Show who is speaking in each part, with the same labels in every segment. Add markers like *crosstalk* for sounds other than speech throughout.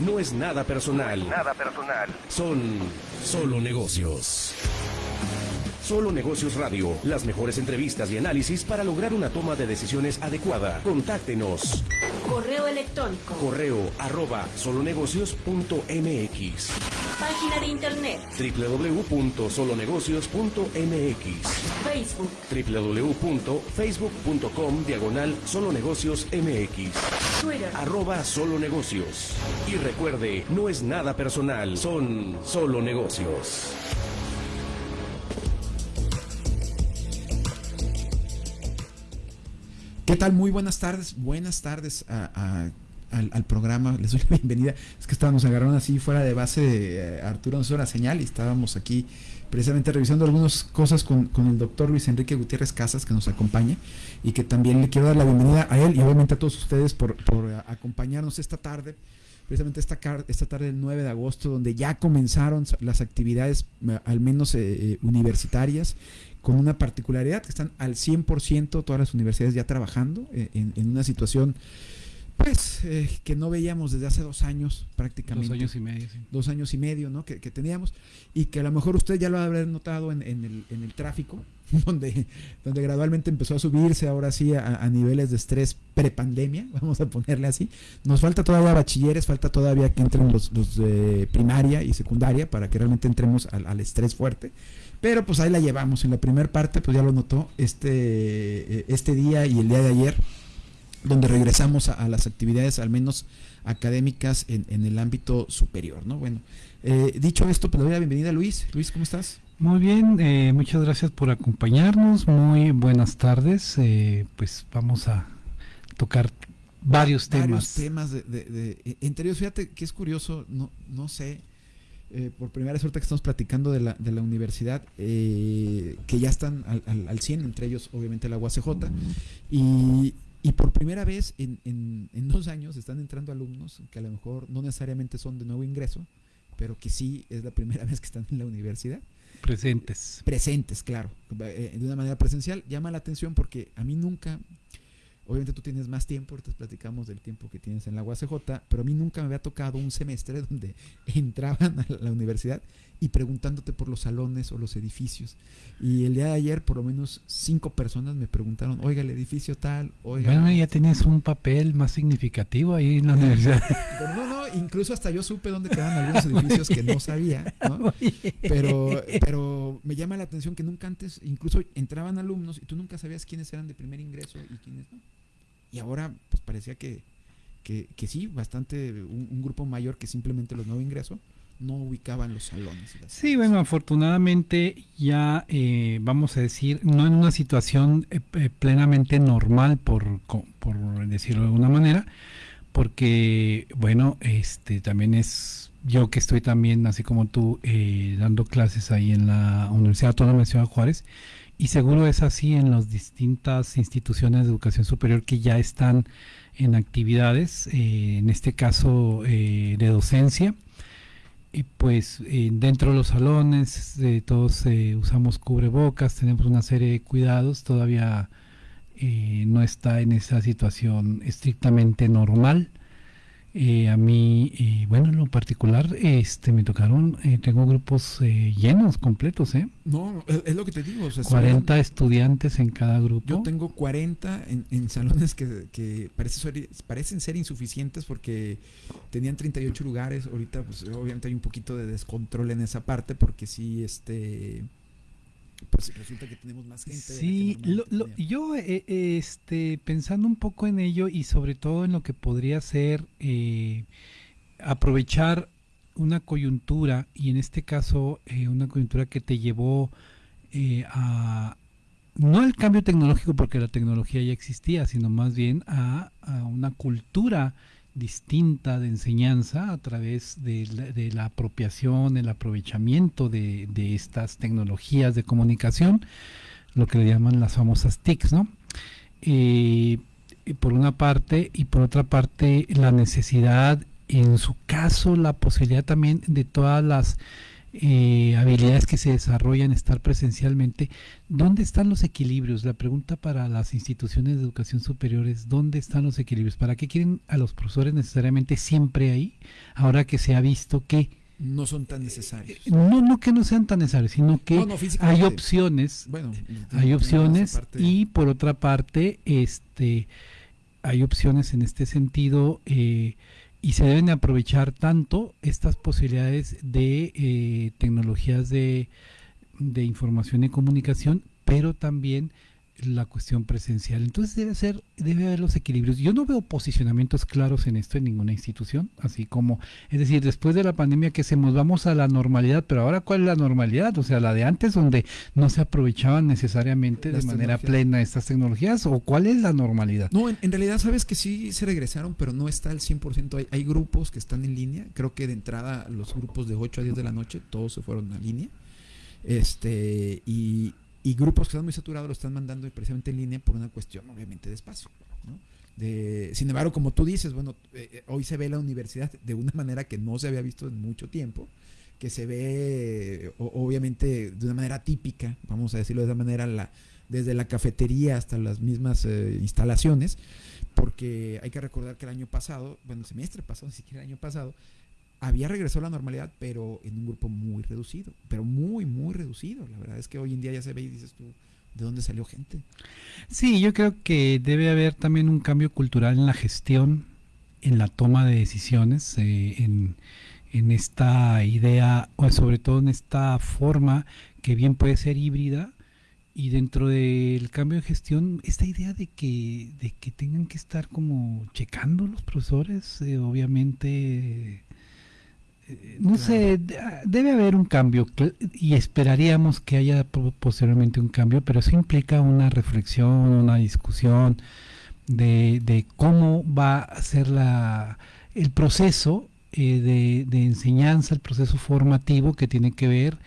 Speaker 1: no es nada personal.
Speaker 2: Nada personal.
Speaker 1: Son solo negocios. Solo Negocios Radio, las mejores entrevistas y análisis para lograr una toma de decisiones adecuada. Contáctenos.
Speaker 3: Correo electrónico.
Speaker 1: Correo arroba solonegocios.mx.
Speaker 3: Página de internet.
Speaker 1: www.solonegocios.mx.
Speaker 3: Facebook.
Speaker 1: www.facebook.com diagonal solonegocios mx.
Speaker 3: Twitter.
Speaker 1: Arroba solo negocios. Y recuerde, no es nada personal, son solo negocios.
Speaker 4: ¿Qué tal? Muy buenas tardes. Buenas tardes a- a- al, al programa. *laughs* Les doy la bienvenida. Es que estábamos agarrando así fuera de base de eh, Arturo nos hizo la señal y estábamos aquí precisamente revisando algunas cosas con, con el doctor Luis Enrique Gutiérrez Casas que nos acompaña y que también le quiero dar la bienvenida a él y obviamente a todos ustedes por, por eh, acompañarnos esta tarde precisamente esta, esta tarde del 9 de agosto, donde ya comenzaron las actividades, eh, al menos eh, universitarias, con una particularidad, que están al 100% todas las universidades ya trabajando en una situación, pues, eh, que no veíamos desde hace dos años prácticamente
Speaker 5: Dos años y medio, sí.
Speaker 4: dos años y medio ¿no? que, que teníamos y que a lo mejor usted ya lo habrá notado en, en el, en el tráfico, *laughs* donde, donde gradualmente empezó a subirse ahora sí a, a niveles de estrés prepandemia, *laughs* vamos a ponerle así. Nos falta todavía bachilleres, falta todavía que entren los, los de primaria y secundaria para que realmente entremos al, al estrés fuerte. Pero pues ahí la llevamos. En la primera parte, pues ya lo notó este, eh, este día y el día de ayer, donde regresamos a, a las actividades al menos académicas en, en el ámbito superior, ¿no? Bueno, eh, dicho esto, pues le doy la bienvenida a Luis. Luis, ¿cómo estás?
Speaker 5: Muy bien, eh, muchas gracias por acompañarnos. Muy buenas tardes. eh, pues vamos a tocar varios temas.
Speaker 4: Varios temas de, de- de- e- entre ellos, fíjate que es curioso, no, no sé, eh, por primera vez ahorita que estamos platicando de la, de la universidad, eh, que ya están al, al, al 100, entre ellos obviamente la UACJ, y, y por primera vez en, en, en dos años están entrando alumnos que a lo mejor no necesariamente son de nuevo ingreso, pero que sí es la primera *laughs* vez que están en la universidad
Speaker 5: presentes.
Speaker 4: presentes, claro, eh, de una manera presencial, llama la atención porque a mí nunca, obviamente tú tienes más tiempo, ahorita platicamos del tiempo que tienes en la UACJ, pero a mí nunca me había tocado un semestre *laughs* donde entraban a la universidad y preguntándote por los salones o los edificios. Y el día de ayer por lo menos cinco personas me preguntaron, oiga, el edificio tal, oiga...
Speaker 5: Bueno, ya tienes un papel más significativo ahí en la universidad.
Speaker 4: Pero *laughs* no, no, incluso hasta yo supe dónde quedaban algunos edificios que no sabía, ¿no? *laughs* Pero, pero me llama la atención que nunca antes, incluso entraban alumnos y tú nunca sabías quiénes eran de primer ingreso y quiénes no. Y ahora, pues parecía que, que, que sí, bastante, un, un grupo mayor que simplemente los nuevo ingreso no ubicaban los salones.
Speaker 5: Sí, bueno, afortunadamente ya eh, vamos a decir, no en una situación eh, eh, plenamente normal, por, por decirlo de alguna manera, porque, bueno, este también es yo que estoy también, así como tú, eh, dando clases ahí en la Universidad Autónoma de Ciudad Juárez, y seguro es así en las distintas instituciones de educación superior que ya están en actividades, eh, en este caso eh, de docencia. Y pues eh, dentro de los salones eh, todos eh, usamos cubrebocas, tenemos una serie de cuidados, todavía no está en esa situación estrictamente normal. Eh, a mí, eh, bueno, en lo particular, este, me tocaron, eh, tengo grupos eh, llenos, completos, ¿eh?
Speaker 4: No, es, es lo que te digo. o sea, si
Speaker 5: 40 estudiantes en cada grupo.
Speaker 4: Yo tengo 40 en, en salones que, que parece ser- parecen ser insuficientes porque tenían 38 lugares. Ahorita, pues obviamente hay un poquito de descontrol en esa parte porque sí, este. Pues resulta que tenemos más gente. de la que
Speaker 5: Sí, lo- yo eh, eh, este, pensando un poco en ello y sobre todo en lo que podría ser eh, aprovechar una coyuntura y en este caso eh, una coyuntura que te llevó a no al cambio tecnológico porque la tecnología ya existía, sino más bien a, a una cultura distinta de enseñanza a través de la, apropiación, el aprovechamiento de, estas tecnologías de comunicación, lo que le llaman las famosas TICs, ¿no? Eh, por una parte, y por otra parte, la necesidad, en su caso, la posibilidad también de todas las eh, habilidades que se desarrollan, estar presencialmente, ¿dónde están los equilibrios? La pregunta para las instituciones de educación superior es, ¿dónde están los equilibrios? ¿Para qué quieren a los profesores necesariamente siempre ahí? Ahora que se ha visto que
Speaker 4: no son tan necesarios.
Speaker 5: No, no que no sean tan necesarios, sino que hay opciones,
Speaker 4: bueno,
Speaker 5: hay opciones y por otra parte, este, hay opciones en este sentido eh, y se deben aprovechar tanto estas posibilidades de eh, tecnologías de, de información y comunicación, pero también la cuestión presencial. Entonces debe ser, debe haber los equilibrios. Yo no veo posicionamientos claros en esto en ninguna institución, así como, es decir, después de la pandemia que se nos vamos a la normalidad, pero ahora cuál es la normalidad, o sea, la de antes donde no se aprovechaban necesariamente de manera plena estas tecnologías, o cuál es la normalidad.
Speaker 4: No, en, realidad sabes que sí se regresaron, pero no está al 100%. Hay, hay grupos que están en línea, creo que de entrada los grupos de 8 a 10 de la noche, todos se fueron a línea. Este, y, y grupos que están muy saturados lo están mandando precisamente en línea por una cuestión obviamente de espacio. De, sin embargo, como tú dices, bueno, eh, eh, hoy se ve la universidad de una manera que no se había visto en mucho tiempo, que se ve obviamente de una manera típica, vamos a decirlo de esa manera, la, desde la cafetería hasta las mismas eh, instalaciones, porque hay que recordar que el año pasado, bueno, el semestre pasado, ni siquiera el año pasado, había regresado a la normalidad, pero en un grupo muy reducido, pero muy, muy reducido. La verdad es que hoy en día ya se ve y dices tú, ¿de dónde salió gente?
Speaker 5: Sí, yo creo que debe haber también un cambio cultural en la gestión, en la toma de decisiones, eh, en, en esta idea, o sobre todo en esta forma que bien puede ser híbrida, y dentro del cambio de gestión, esta idea de que, de que tengan que estar como checando los profesores, eh, obviamente no sé, debe haber un cambio y esperaríamos que haya posiblemente un cambio, pero eso implica una reflexión, una discusión de, cómo va a ser la, el proceso eh, de, enseñanza, el proceso formativo que tiene que ver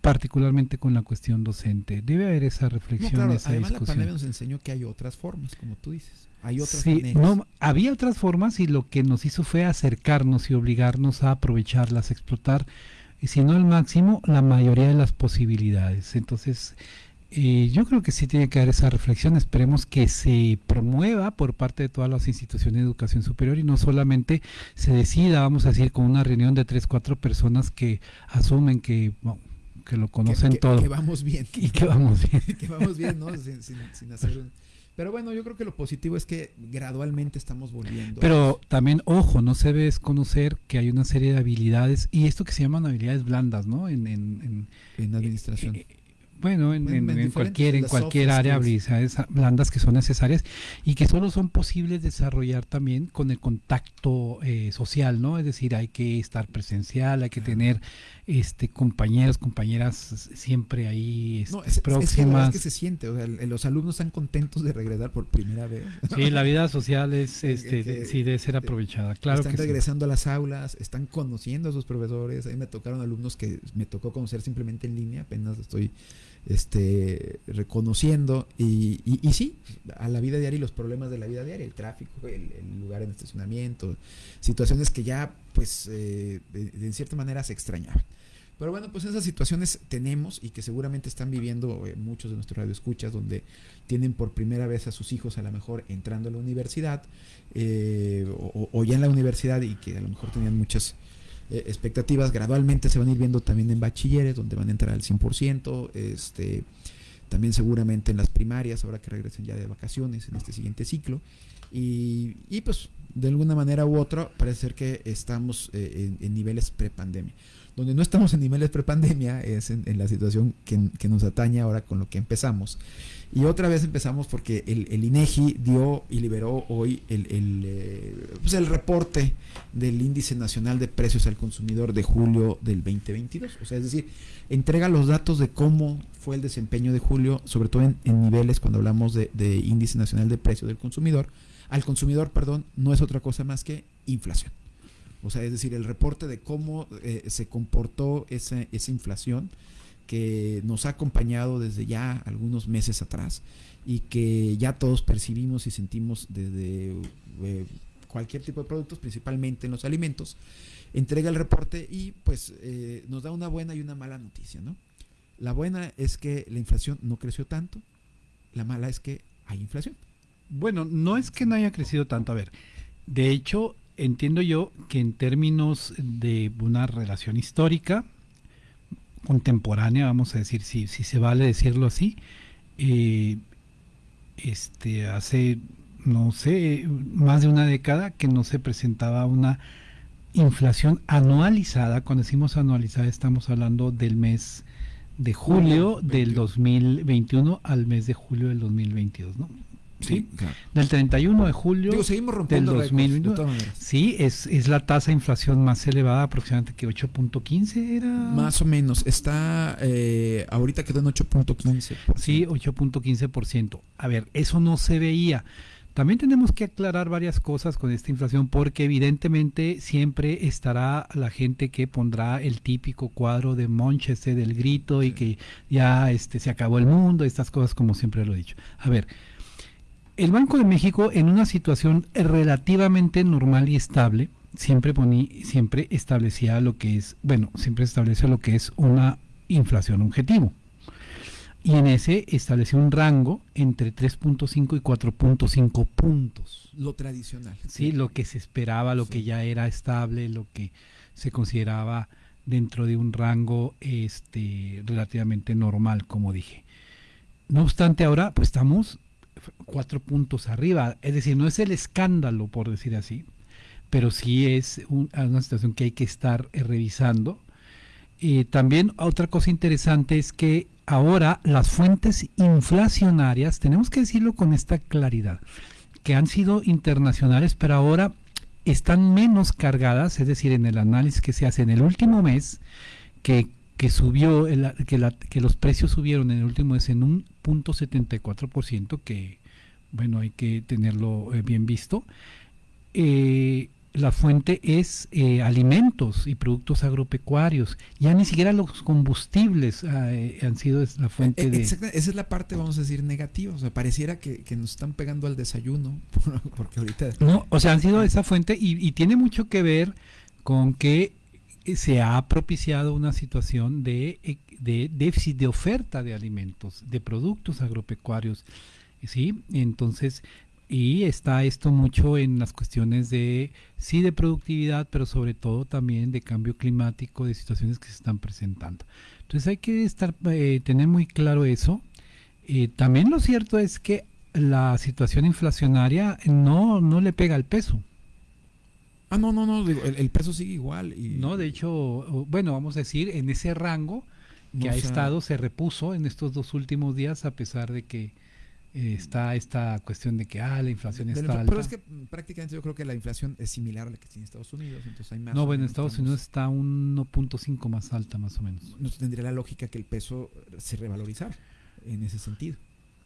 Speaker 5: particularmente con la cuestión docente. Debe haber esa reflexión. esa
Speaker 4: además la pandemia nos enseñó que hay otras formas, como tú dices. Hay otras
Speaker 5: sí, no, había otras formas y lo que nos hizo fue acercarnos y obligarnos a aprovecharlas, explotar, y si no al máximo, la mayoría de las posibilidades. Entonces, eh, yo creo que sí tiene que haber esa reflexión. Esperemos que se promueva por parte de todas las instituciones de educación superior y no solamente se decida, vamos a decir, con una reunión de tres, cuatro personas que asumen que, que lo conocen todo.
Speaker 4: Que vamos bien. *laughs*
Speaker 5: Y que vamos bien. *laughs*
Speaker 4: que vamos bien, ¿no? Sin, sin hacer un pero bueno, yo creo que lo positivo es que gradualmente estamos volviendo.
Speaker 5: Pero también, ojo, no se debe desconocer que hay una serie de habilidades, y esto que se llaman habilidades blandas, ¿no? En,
Speaker 4: en, en, administración. Eh,
Speaker 5: bueno, en, cualquier, en cualquier área, habilidades blandas que son necesarias y que solo son posibles desarrollar también con el contacto eh, social, ¿no? Es decir, hay que estar presencial, hay que tener este compañeros, compañeras siempre ahí este,
Speaker 4: no, es, próximas. Es que, se siente, o sea, los alumnos están contentos de regresar por primera vez.
Speaker 5: Sí, la vida social es, *laughs* este, sí debe ser aprovechada, claro.
Speaker 4: Están regresando a las aulas, están conociendo a sus profesores. A mí me tocaron alumnos que me tocó conocer simplemente en línea, apenas estoy este, reconociendo y, y, sí, a la vida diaria y los problemas de la vida diaria, el tráfico, el, lugar en estacionamiento, situaciones que ya pues eh, de, cierta manera se extrañaban. Pero bueno, pues esas situaciones tenemos y que seguramente están viviendo eh, muchos de nuestros radioescuchas donde tienen por primera vez a sus hijos a lo mejor entrando a la universidad eh, o, o, ya en la universidad y que a lo mejor tenían muchas eh, expectativas gradualmente se van a ir viendo también en bachilleres, donde van a entrar al 100%, este, también seguramente en las primarias, ahora que regresen ya de vacaciones en este siguiente ciclo. Y, y pues de alguna manera u otra parece ser que estamos eh, en, niveles prepandemia. Donde no estamos en niveles prepandemia es en, la situación que, nos atañe ahora con lo que empezamos. Y otra vez empezamos porque el, INEGI dio y liberó hoy el, el, eh, pues el, reporte del Índice Nacional de Precios al Consumidor de julio del 2022. O sea, es decir, entrega los datos de cómo fue el desempeño de julio, sobre todo en, en niveles cuando hablamos de, de, Índice Nacional de Precios del Consumidor. Al consumidor, perdón, no es otra cosa más que inflación. O sea, es decir, el reporte de cómo eh, se comportó esa, esa inflación que nos ha acompañado desde ya algunos meses atrás y que ya todos percibimos y sentimos desde eh, cualquier tipo de productos, principalmente en los alimentos, entrega el reporte y pues eh, nos da una buena y una mala noticia, ¿no? La buena es que la inflación no creció tanto, la mala es que hay inflación.
Speaker 5: Bueno, no es que no haya crecido tanto, a ver, de hecho, entiendo yo que en términos de una relación histórica, contemporánea, vamos a decir, si, si se vale decirlo así, eh, este, hace, no sé, más de una década que no se presentaba una inflación anualizada. Cuando decimos anualizada estamos hablando del mes de julio del 2021 al mes de julio del 2022, ¿no? Sí, del 31 de julio
Speaker 4: Digo, seguimos rompiendo
Speaker 5: del
Speaker 4: récords,
Speaker 5: 2021.
Speaker 4: de todas maneras.
Speaker 5: Sí, es, es la tasa de inflación más elevada, aproximadamente que 8.15 era.
Speaker 4: Más o menos, está eh, ahorita quedó en 8.15.
Speaker 5: Sí, 8.15%. A ver, eso no se veía. También tenemos que aclarar varias cosas con esta inflación porque evidentemente siempre estará la gente que pondrá el típico cuadro de Monch este del grito y que ya este se acabó el mundo, estas cosas como siempre lo he dicho. A ver, el Banco de México en una situación relativamente normal y estable siempre poní, siempre establecía lo que es, bueno, siempre establece lo que es una inflación objetivo y en ese estableció un rango entre 3.5 y 4.5 puntos.
Speaker 4: Lo tradicional.
Speaker 5: Sí, lo que se esperaba, lo
Speaker 4: Sí.
Speaker 5: que ya era estable, lo que se consideraba dentro de un rango este relativamente normal, como dije. No obstante, ahora pues estamos cuatro puntos arriba, es decir, no es el escándalo, por decir así, pero sí es un- una situación que hay que estar eh, revisando. Y también otra cosa interesante es que ahora las fuentes inflacionarias, tenemos que decirlo con esta claridad, que han sido internacionales, pero ahora están menos cargadas, es decir, en el análisis que se hace en el último mes, que, que subió, el- que, la- que los precios subieron en el último mes en un punto 74%, que bueno, hay que tenerlo eh, bien visto. Eh, la fuente es eh, alimentos y productos agropecuarios. Ya ni siquiera los combustibles ah, eh, han sido la fuente de...
Speaker 4: exacta- esa es la parte, vamos a decir, negativa. O sea, pareciera que, que nos están pegando al desayuno, *laughs* porque ahorita...
Speaker 5: No, o sea, han sido esa fuente y, y tiene mucho que ver con que se ha propiciado una situación de, eh, de déficit de oferta de alimentos, de productos agropecuarios, ¿sí? Entonces, y está esto mucho en las cuestiones de, sí, de productividad, pero sobre todo también de cambio climático, de situaciones que se están presentando. Entonces hay que estar, eh, tener muy claro eso. Eh, también lo cierto es que la situación inflacionaria no, no le pega al peso.
Speaker 4: Ah, no, no, no, digo, el, el peso sigue igual. Y,
Speaker 5: No, de hecho, bueno, vamos a decir, en ese rango que
Speaker 4: No,
Speaker 5: ha
Speaker 4: o sea,
Speaker 5: estado, se repuso en estos dos últimos días, a pesar de que eh, está esta cuestión de que, ah, la inflación está alta.
Speaker 4: Pero es que prácticamente yo creo que la inflación es similar a la que tiene Estados Unidos, entonces hay más.
Speaker 5: no, bueno, en Estados
Speaker 4: estamos-
Speaker 5: Unidos está un 1.5 más alta, más o menos.
Speaker 4: No tendría la lógica que el peso se revalorizara en ese sentido.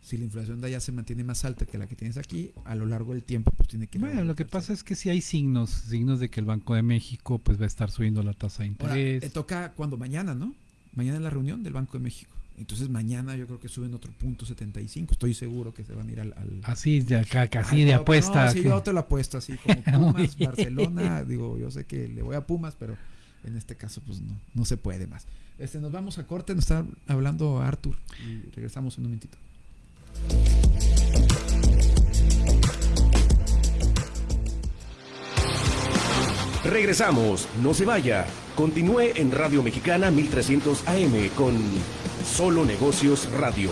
Speaker 4: Si la inflación de allá se mantiene más alta que la que tienes aquí, a lo largo del tiempo pues tiene que
Speaker 5: Bueno, lo que pasa es que sí hay signos, signos de que el Banco de México pues va a estar subiendo la tasa de
Speaker 4: Ahora,
Speaker 5: interés.
Speaker 4: eh, toca cuando mañana, ¿no? Mañana es la reunión del Banco de México. Entonces mañana yo creo que suben otro punto 75. Estoy seguro que se van a ir al... al-
Speaker 5: Así de acá, casi de apuesta.
Speaker 4: No, sí, yo te lo apuesto así como *laughs* Pumas. Barcelona. Digo, yo sé que le voy a Pumas, pero en este caso pues no, no se puede más. Este, nos vamos a corte, nos está hablando Arthur y regresamos en un momentito.
Speaker 1: Regresamos, no se vaya. Continúe en Radio Mexicana 1300 AM con Solo Negocios Radio.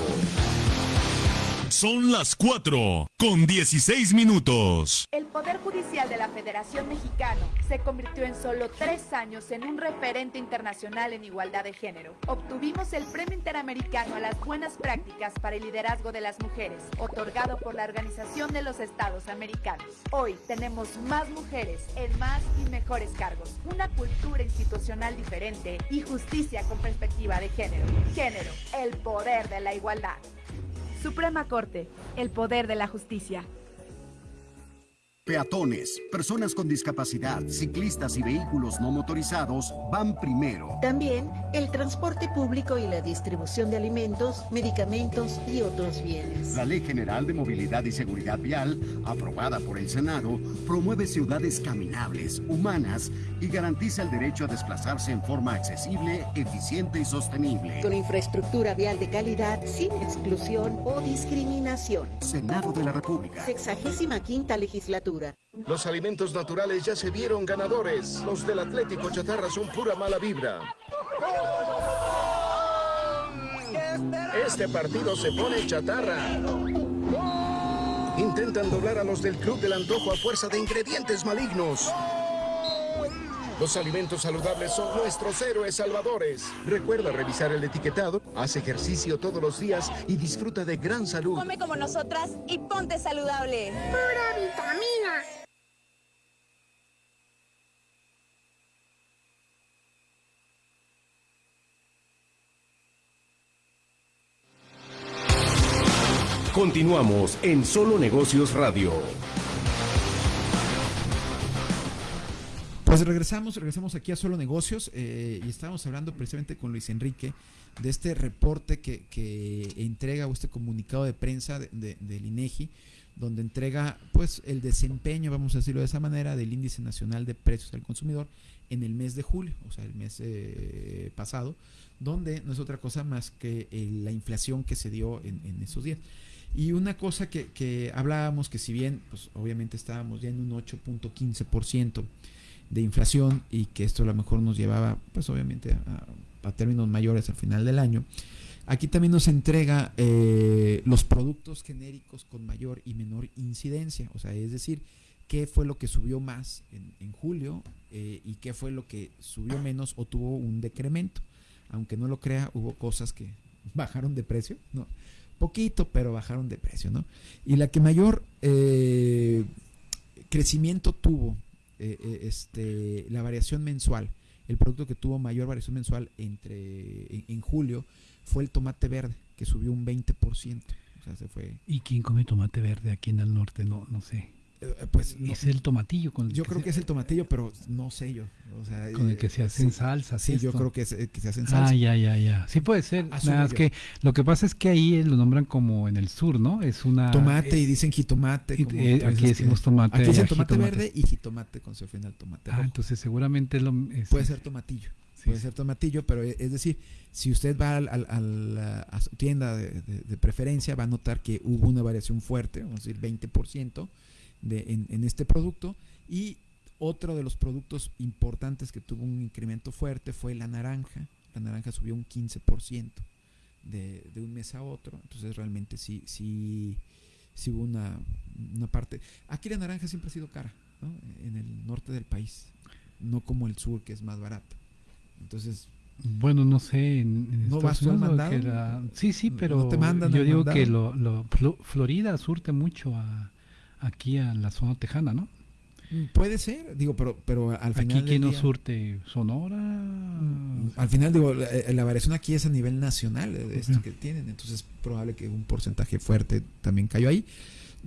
Speaker 2: Son las 4 con 16 minutos.
Speaker 6: El Poder Judicial de la Federación Mexicana se convirtió en solo tres años en un referente internacional en igualdad de género. Obtuvimos el Premio Interamericano a las Buenas Prácticas para el Liderazgo de las Mujeres, otorgado por la Organización de los Estados Americanos. Hoy tenemos más mujeres en más y mejores cargos, una cultura institucional diferente y justicia con perspectiva de género. Género, el poder de la igualdad. Suprema Corte, el poder de la justicia.
Speaker 7: Peatones, personas con discapacidad, ciclistas y vehículos no motorizados van primero.
Speaker 8: También el transporte público y la distribución de alimentos, medicamentos y otros bienes.
Speaker 7: La Ley General de Movilidad y Seguridad Vial, aprobada por el Senado, promueve ciudades caminables, humanas y garantiza el derecho a desplazarse en forma accesible, eficiente y sostenible.
Speaker 8: Con infraestructura vial de calidad, sin exclusión o discriminación.
Speaker 7: Senado de la República.
Speaker 8: Sexagésima quinta legislatura.
Speaker 9: Los alimentos naturales ya se vieron ganadores. Los del Atlético Chatarra son pura mala vibra. Este partido se pone chatarra. Intentan doblar a los del Club del Antojo a fuerza de ingredientes malignos. Los alimentos saludables son nuestros héroes salvadores. Recuerda revisar el etiquetado, haz ejercicio todos los días y disfruta de gran salud.
Speaker 10: Come como nosotras y ponte saludable.
Speaker 11: Pura vitamina.
Speaker 1: Continuamos en Solo Negocios Radio.
Speaker 4: Pues regresamos, regresamos aquí a Solo Negocios eh, y estábamos hablando precisamente con Luis Enrique de este reporte que, que entrega o este comunicado de prensa de, de, del INEGI, donde entrega pues el desempeño, vamos a decirlo de esa manera, del índice nacional de precios al consumidor en el mes de julio, o sea, el mes eh, pasado, donde no es otra cosa más que eh, la inflación que se dio en, en esos días. Y una cosa que, que, hablábamos, que si bien, pues obviamente estábamos ya en un 8.15% de inflación y que esto a lo mejor nos llevaba, pues obviamente a, términos mayores al final del año, aquí también nos entrega eh, los productos genéricos con mayor y menor incidencia, o sea, es decir, qué fue lo que subió más en, en julio eh, y qué fue lo que subió menos o tuvo un decremento. Aunque no lo crea, hubo cosas que *laughs* bajaron de precio, ¿no? poquito, pero bajaron de precio, ¿no? Y la que mayor eh, crecimiento tuvo, eh, eh, este, la variación mensual, el producto que tuvo mayor variación mensual entre en, en, julio fue el tomate verde, que subió un 20%. O sea, se fue.
Speaker 5: ¿Y quién come tomate verde aquí en el norte? No, no sé.
Speaker 4: Pues
Speaker 5: es no, el tomatillo con el
Speaker 4: yo creo se, que es el tomatillo pero no sé yo o sea,
Speaker 5: con el que se hacen
Speaker 4: sí,
Speaker 5: salsas
Speaker 4: sí yo creo que, es, que se hacen salsas.
Speaker 5: Ah ya ya ya. Sí puede ser nada es que lo que pasa es que ahí lo nombran como en el sur no es una
Speaker 4: tomate
Speaker 5: es,
Speaker 4: y dicen jitomate
Speaker 5: y, eh, aquí decimos tomate
Speaker 4: aquí dicen tomate jitomate. verde y jitomate con su final tomate
Speaker 5: ah rojo. entonces seguramente lo
Speaker 4: es, puede ser tomatillo sí, puede ser tomatillo pero es decir si usted va al, al, al, a su tienda de, de, de preferencia va a notar que hubo una variación fuerte vamos a decir 20% de, en, en, este producto y otro de los productos importantes que tuvo un incremento fuerte fue la naranja. La naranja subió un 15% de, de un mes a otro. Entonces realmente sí, sí, sí hubo una, una parte. Aquí la naranja siempre ha sido cara, ¿no? En el norte del país, no como el sur que es más barato. Entonces
Speaker 5: bueno, no sé. En, en
Speaker 4: ¿No vas al mandado?
Speaker 5: Era, sí, sí, pero
Speaker 4: ¿No te mandan
Speaker 5: yo digo
Speaker 4: mandado?
Speaker 5: que lo, lo, Florida surte mucho a, aquí a la zona tejana, ¿no?
Speaker 4: Puede ser, digo, pero, pero al final.
Speaker 5: ¿Aquí quién nos surte? ¿Sonora?
Speaker 4: Al final, digo, la, la, variación aquí es a nivel nacional de esto uh -huh. que tienen, entonces es probable que un porcentaje fuerte también cayó ahí.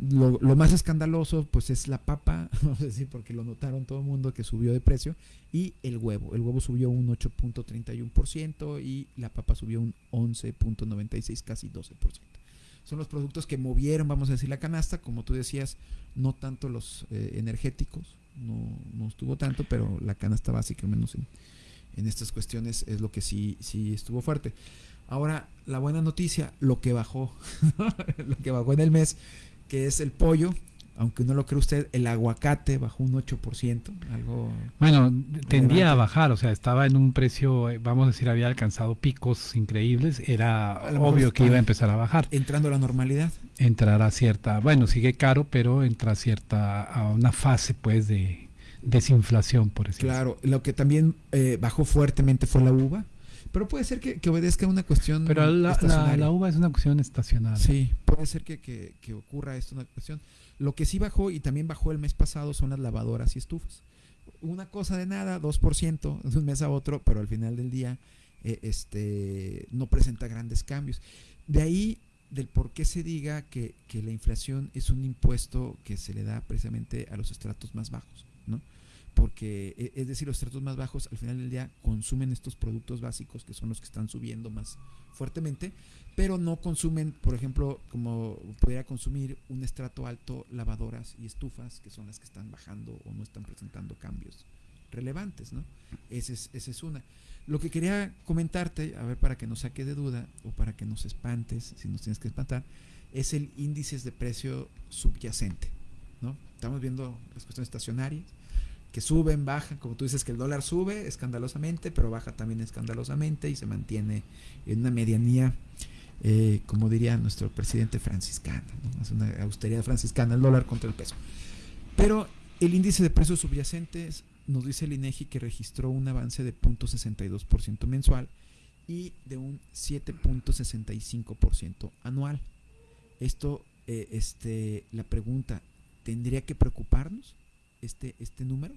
Speaker 4: Lo, lo, más escandaloso, pues es la papa, *laughs* vamos a decir, porque lo notaron todo el mundo que subió de precio, y el huevo. El huevo subió un 8.31% y la papa subió un 11.96, casi 12% son los productos que movieron, vamos a decir, la canasta, como tú decías, no tanto los eh, energéticos, no, no, estuvo tanto, pero la canasta básica, al menos en, en, estas cuestiones, es lo que sí, sí estuvo fuerte. Ahora, la buena noticia, lo que bajó, *laughs* *laughs* lo que bajó en el mes, que es el pollo, aunque no lo cree usted, el aguacate bajó un 8%, algo...
Speaker 5: Bueno, tendía a bajar, o sea, estaba en un precio, eh, vamos a decir, había alcanzado picos increíbles, era obvio que iba a empezar a bajar.
Speaker 4: Entrando a la normalidad.
Speaker 5: Entrar a cierta, bueno, sigue caro, pero entra a cierta, a una fase, pues, de desinflación, por decirlo
Speaker 4: Claro, lo que también eh, bajó fuertemente fue la uva, pero puede ser que, que, obedezca a una cuestión
Speaker 5: pero la, la, la, uva es una cuestión estacional
Speaker 4: sí puede ser que, que, que, ocurra esto una cuestión lo que sí bajó y también bajó el mes pasado son las lavadoras y estufas una cosa de nada 2% *laughs* de un mes a otro pero al final del día eh, este no presenta grandes cambios de ahí del por qué se diga que, que, la inflación es un impuesto que se le da precisamente a los estratos más bajos, ¿no? Porque, e, es decir, los estratos más bajos al final del día consumen estos productos básicos que son los que están subiendo más fuertemente, pero no consumen, por ejemplo, como pudiera consumir un estrato alto lavadoras y estufas, que son las que están bajando o no están presentando cambios relevantes, ¿no? Esa es, esa es una. Lo que quería comentarte, a ver, para que nos saque de duda o para que nos espantes, si nos tienes que espantar, es el índice de precio subyacente, ¿no? Estamos viendo las cuestiones estacionarias, que suben, bajan, como tú dices que el dólar sube escandalosamente, pero baja también escandalosamente y se mantiene en una medianía, eh, como diría nuestro presidente franciscano, ¿no? es una austeridad franciscana el dólar contra el peso. Pero el índice de precios subyacentes nos dice el INEGI que registró un avance de 0.62% mensual y de un 7.65% anual. Esto, eh, este, la pregunta, ¿tendría que preocuparnos este, este número?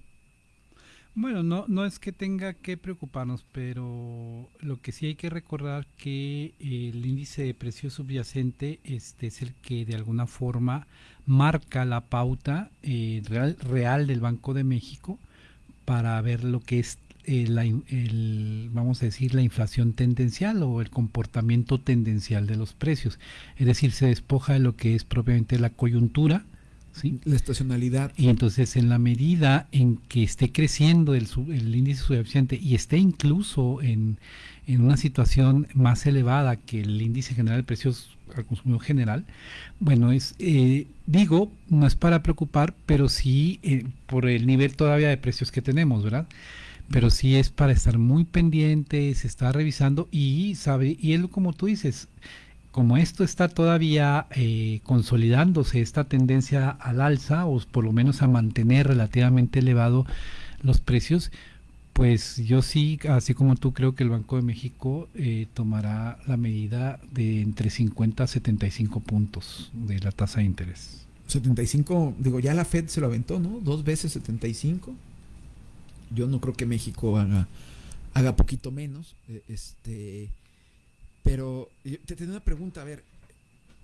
Speaker 5: Bueno, no, no es que tenga que preocuparnos, pero lo que sí hay que recordar que el índice de precio subyacente este es el que de alguna forma marca la pauta eh, real, real del Banco de México para ver lo que es eh, la, el, vamos a decir, la inflación tendencial o el comportamiento tendencial de los precios. Es decir, se despoja de lo que es propiamente la coyuntura, ¿sí?
Speaker 4: la estacionalidad.
Speaker 5: Y entonces, en la medida en que esté creciendo el, el índice subyacente y esté incluso en, en una situación más elevada que el índice general de precios al consumidor general, bueno, es eh, digo, no es para preocupar, pero sí eh, por el nivel todavía de precios que tenemos, ¿verdad? Pero sí es para estar muy pendiente, se está revisando y sabe, y es como tú dices, como esto está todavía eh, consolidándose, esta tendencia al alza, o por lo menos a mantener relativamente elevado los precios, pues yo sí, así como tú, creo que el Banco de México eh, tomará la medida de entre 50 a 75 puntos de la tasa de interés.
Speaker 4: 75, digo, ya la Fed se lo aventó, ¿no? Dos veces 75. Yo no creo que México haga, haga poquito menos. Eh, este, pero te tengo una pregunta, a ver,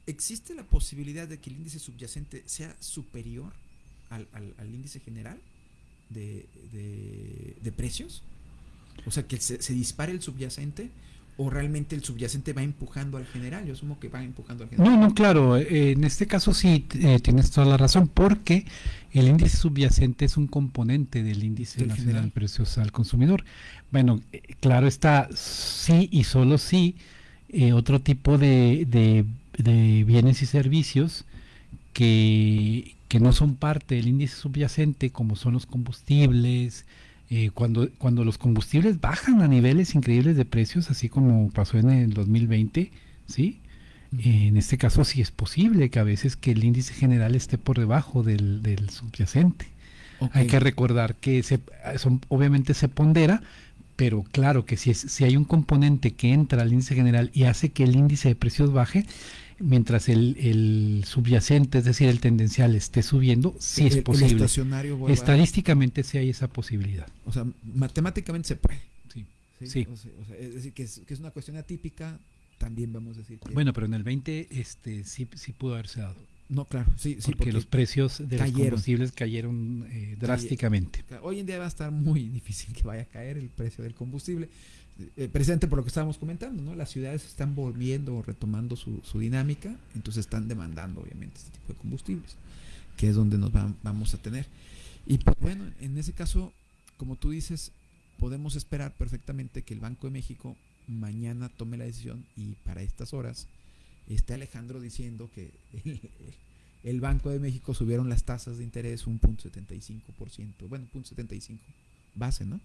Speaker 4: ¿existe la posibilidad de que el índice subyacente sea superior al, al, al índice general? de, de, precios? O sea, que se, se, dispare el subyacente o realmente el subyacente va empujando al general. Yo asumo que va empujando al general.
Speaker 5: No, no, claro. Eh, en este caso sí eh, tienes toda la razón porque el índice subyacente es un componente del índice del nacional general. de precios al consumidor. Bueno, eh, claro está, sí y solo sí, eh, otro tipo de, de, de bienes y servicios que, que no son parte del índice subyacente, como son los combustibles, eh, cuando, cuando los combustibles bajan a niveles increíbles de precios, así como pasó en el 2020, ¿sí? En este caso sí es posible que a veces que el índice general esté por debajo del, del subyacente. Okay. Hay que recordar que se, son, obviamente se pondera, pero claro que si, es, si hay un componente que entra al índice general y hace que el índice de precios baje, mientras el, el, subyacente, es decir, el tendencial esté subiendo, sí es posible. Estadísticamente sí hay esa posibilidad.
Speaker 4: O sea, matemáticamente se puede.
Speaker 5: Sí. sí. sí.
Speaker 4: O sea, o sea, es decir, que es, que es, una cuestión atípica, también vamos a decir. Que
Speaker 5: bueno, pero en el 20 este, sí, sí pudo haberse dado.
Speaker 4: No, claro, sí, sí.
Speaker 5: Porque, porque los precios de cayeron. los combustibles cayeron eh, drásticamente.
Speaker 4: Hoy en día va a estar muy *laughs* difícil que vaya a caer el precio del combustible eh, precisamente por lo que estábamos comentando, ¿no? Las ciudades están volviendo o retomando su, su, dinámica, entonces están demandando obviamente este tipo de combustibles, que es donde nos va, vamos a tener. Y pues bueno, en ese caso, como tú dices, podemos esperar perfectamente que el Banco de México mañana tome la decisión y para estas horas esté Alejandro diciendo que el, *laughs* el Banco de México subieron las tasas de interés un punto 75%, bueno, punto 75 base, ¿no?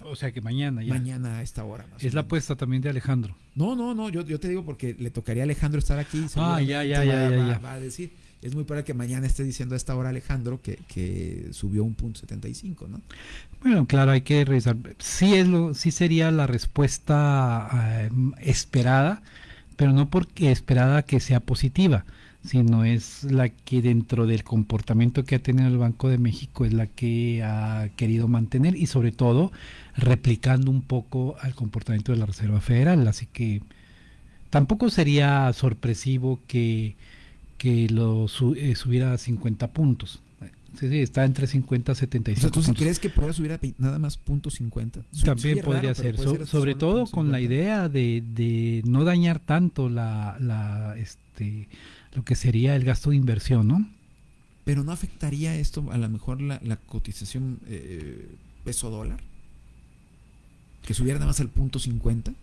Speaker 5: O sea que mañana ya.
Speaker 4: Mañana a esta hora.
Speaker 5: es la apuesta también de Alejandro.
Speaker 4: No, no, no, yo, yo te digo porque le tocaría a Alejandro estar aquí.
Speaker 5: Ah, ya, ya, ya,
Speaker 4: va,
Speaker 5: ya,
Speaker 4: va, va, a decir. Es muy probable que mañana esté diciendo a esta hora Alejandro que, que subió un punto 75, ¿no?
Speaker 5: Bueno, claro, hay que revisar. Sí, es lo, sí sería la respuesta eh, esperada, pero no porque esperada que sea positiva sino es la que dentro del comportamiento que ha tenido el Banco de México es la que ha querido mantener y sobre todo replicando un poco al comportamiento de la Reserva Federal. Así que tampoco sería sorpresivo que, que lo eh, subiera a 50 puntos. Sí, sí, está entre 50 y 75
Speaker 4: o sea, ¿tú crees que pueda subir a nada más punto 50?
Speaker 5: También podría ser, sobre todo con la idea de, de, no dañar tanto la, la, este, lo que sería el gasto de inversión, ¿no?
Speaker 4: Pero no afectaría esto a lo mejor la, la cotización eh, peso dólar? Que subiera nada más al punto 50,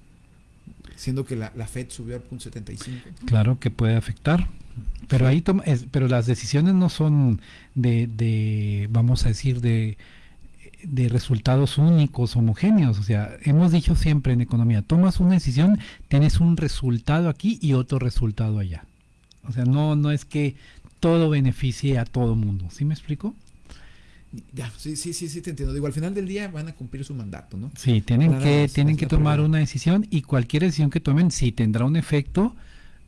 Speaker 4: siendo que la, la Fed subió al punto 75.
Speaker 5: Claro que puede afectar. Pero ahí toma, pero las decisiones no son de, de, vamos a decir, de, de resultados únicos, homogéneos. O sea, hemos dicho siempre en economía, tomas una decisión, tienes un resultado aquí y otro resultado allá. O sea, no, no es que todo beneficie a todo mundo. ¿Sí me explico?
Speaker 4: Ya, sí, sí, sí, sí, te entiendo. Digo, al final del día van a cumplir su mandato, ¿no?
Speaker 5: Sí, tienen que, tienen que tomar una decisión y cualquier decisión que tomen sí tendrá un efecto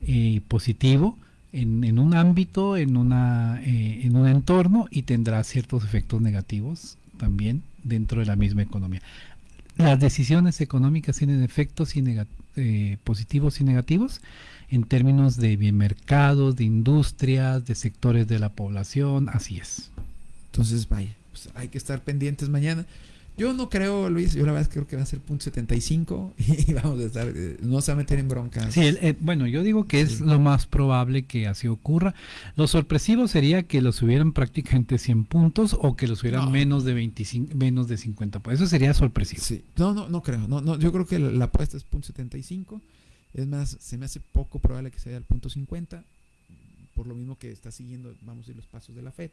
Speaker 5: eh, positivo en, un ámbito, en, una, eh, en un entorno y tendrá ciertos efectos negativos también dentro de la misma economía. Las decisiones económicas tienen efectos y eh, positivos y negativos en términos de bien mercados, de industrias, de sectores de la población, así es.
Speaker 4: Entonces, vaya, pues hay que estar pendientes mañana. Yo no creo, Luis, yo la verdad es que creo que va a ser punto 75 *laughs* y vamos a estar, eh, no se va a meter en broncas.
Speaker 5: Sí, bueno, yo digo que es lo más probable que así ocurra. Lo sorpresivo sería que los subieran prácticamente 100 puntos o que los subieran menos de 25, menos de 50 puntos. Eso sería sorpresivo.
Speaker 4: Sí, no, no, no creo. No, no, yo creo que la, apuesta es punto 75. Es más, se me hace poco probable que sea el punto 50, por lo mismo que está siguiendo, vamos a ir los pasos de la FED.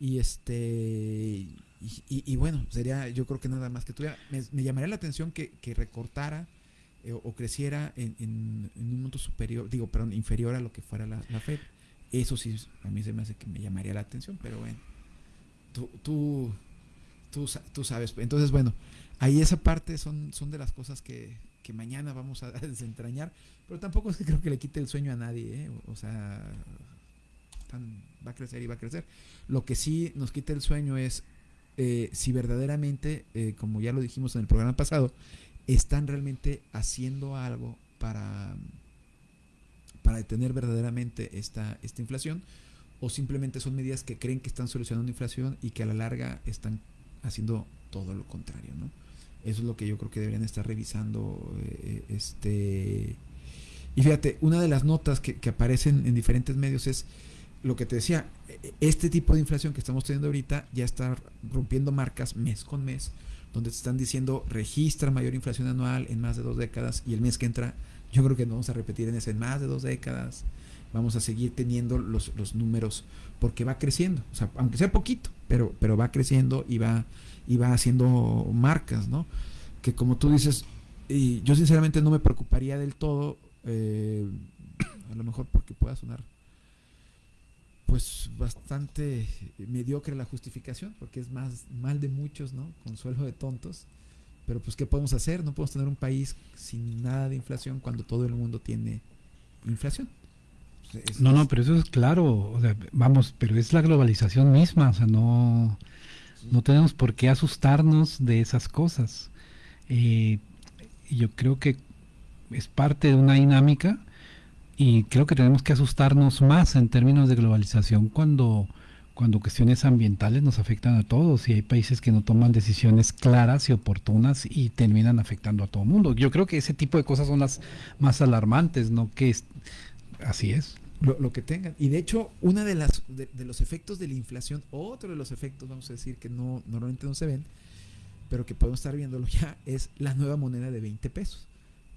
Speaker 4: Y este y, bueno, sería yo creo que nada más que tuviera. Me, llamaría la atención que, recortara eh, o creciera en, un monto superior, digo, perdón, inferior a lo que fuera la, la, Fed. Eso sí, a mí se me hace que me llamaría la atención, pero bueno, tú, tú, tú, sabes. Entonces, bueno, ahí esa parte son, son de las cosas que, que mañana vamos a *laughs* desentrañar, pero tampoco es que creo que le quite el sueño a nadie, ¿eh? o sea, va a crecer y va a crecer. Lo que sí nos quita el sueño es eh, si verdaderamente, eh, como ya lo dijimos en el programa pasado, están realmente haciendo algo para, para detener verdaderamente esta, esta inflación o simplemente son medidas que creen que están solucionando inflación y que a la larga están haciendo todo lo contrario, ¿no? Eso es lo que yo creo que deberían estar revisando. Eh, este y fíjate, una de las notas que aparecen en diferentes medios es lo que te decía, este tipo de inflación que estamos teniendo ahorita ya está rompiendo marcas mes con mes, donde te están diciendo registra mayor inflación anual en más de dos décadas y el mes que entra yo creo que no vamos a repetir en ese en más de dos décadas, vamos a seguir teniendo los, los números porque va creciendo, o sea, aunque sea poquito, pero, pero va creciendo y va, y va haciendo marcas, ¿no? Que como tú dices, y yo sinceramente no me preocuparía del todo, eh, a lo mejor porque pueda sonar pues bastante mediocre la justificación, porque es más mal de muchos, ¿no? Consuelo de tontos. Pero pues, ¿qué podemos hacer? No podemos tener un país sin nada de inflación cuando todo el mundo tiene inflación.
Speaker 5: no, no, pero eso es claro, vamos, pero es la globalización misma, o sea, no, no tenemos por qué asustarnos de esas cosas. Eh, yo creo que es parte de una dinámica y creo que tenemos que asustarnos más en términos de globalización cuando, cuando cuestiones ambientales nos afectan a todos y hay países que no toman decisiones claras y oportunas y terminan afectando a todo el mundo. Yo creo que ese tipo de cosas son las más alarmantes, ¿no? Que es, así es.
Speaker 4: Lo, que tengan. Y de hecho, uno de, las, de, los efectos de la inflación, otro de los efectos, vamos a decir, que no normalmente no se ven, pero que podemos estar viéndolo ya, es la nueva moneda de 20 pesos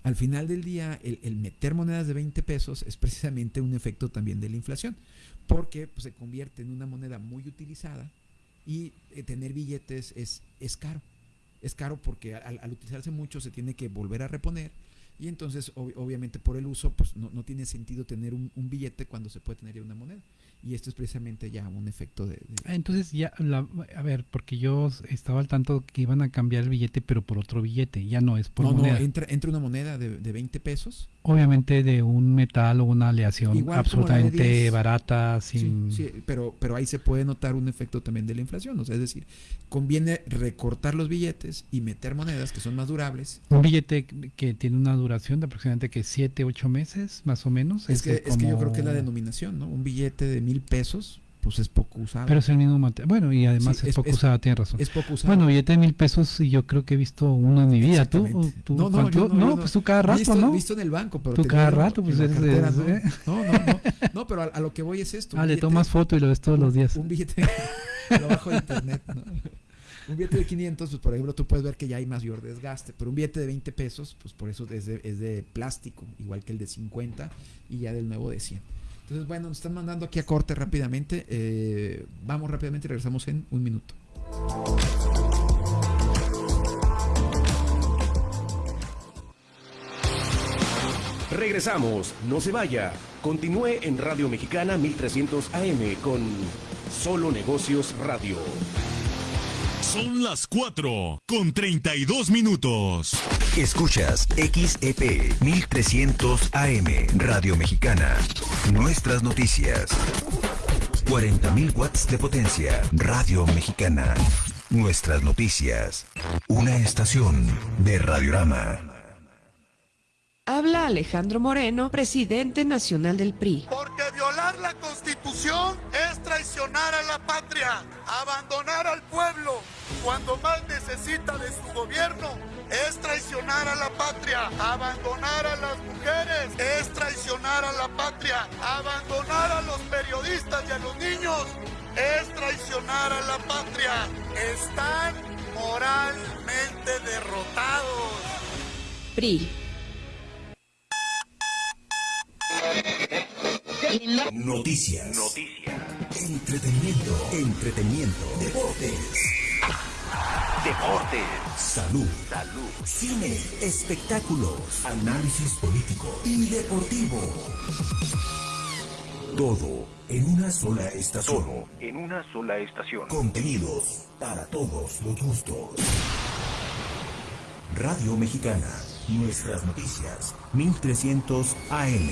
Speaker 4: al final del día, el, meter monedas de 20 pesos es precisamente un efecto también de la inflación, porque pues, se convierte en una moneda muy utilizada y eh, tener billetes es, es caro. Es caro porque al, utilizarse mucho se tiene que volver a reponer y entonces obviamente por el uso pues no, no tiene sentido tener un, un, billete cuando se puede tener ya una moneda y esto es precisamente ya un efecto de...
Speaker 5: Ah, entonces ya, a ver, porque yo estaba al tanto que iban a cambiar el billete, pero por otro billete, ya no es por moneda.
Speaker 4: No, entra, entra una moneda de, de 20 pesos.
Speaker 5: Obviamente de un metal o una aleación absolutamente barata, sin...
Speaker 4: Sí, pero, pero ahí se puede notar un efecto también de la inflación, o sea, es decir, conviene recortar los billetes y meter monedas que son más durables.
Speaker 5: Un billete que tiene una duración de aproximadamente que 7, 8 meses, más o menos.
Speaker 4: Es, que, es que yo creo que es la denominación, ¿no? Un billete de mil pesos, pues es poco usado.
Speaker 5: Pero es el mismo material. Bueno, y además
Speaker 4: Sí,
Speaker 5: es,
Speaker 4: es-
Speaker 5: poco
Speaker 4: es-
Speaker 5: usada, tienes razón.
Speaker 4: es poco usado.
Speaker 5: Bueno, billete de mil pesos y yo creo que he visto uno en mi vida. ¿Tú?
Speaker 4: No, no, yo no, yo
Speaker 5: pues tú cada rato,
Speaker 4: visto,
Speaker 5: ¿no?
Speaker 4: Visto en el banco, pero
Speaker 5: Tú cada rato, pues eres-
Speaker 4: cartera, no.
Speaker 5: ¿eh?
Speaker 4: no, no, no, no, pero a, a lo que voy es esto.
Speaker 5: Ah, le tomas foto y lo ves todos los días.
Speaker 4: Un billete *laughs* lo bajo de internet, ¿no? Un billete de 500, pues por ejemplo, tú puedes ver que ya hay mayor desgaste, pero un billete de 20 pesos, pues por eso es de, plástico, igual que el de 50 y ya del nuevo de 100. Entonces, bueno, nos están mandando aquí a corte rápidamente. eh, vamos rápidamente y regresamos en un minuto.
Speaker 1: Regresamos, no se vaya. Continúe en Radio Mexicana 1300 AM con Solo Negocios Radio.
Speaker 2: Son las 4 con 32 minutos.
Speaker 12: Escuchas XEP 1300 AM Radio Mexicana. Nuestras noticias. 40.000 watts de potencia. Radio Mexicana. Nuestras noticias. Una estación de Radiorama.
Speaker 13: Habla Alejandro Moreno, presidente nacional del PRI.
Speaker 14: Porque violar la constitución es traicionar a la patria, abandonar al pueblo cuando más necesita de su gobierno. Es traicionar a la patria, abandonar a las mujeres, es traicionar a la patria, abandonar a los periodistas y a los niños, es traicionar a la patria. Están moralmente derrotados.
Speaker 13: PRI.
Speaker 12: Noticias. Entretenimiento. Entretenimiento. Deportes. Deportes. Salud. Salud. Cine. Espectáculos. Análisis político y deportivo. Todo en una sola estación.
Speaker 15: Todo en una sola estación.
Speaker 12: Contenidos para todos los gustos. Radio Mexicana. Nuestras noticias. 1300 AM.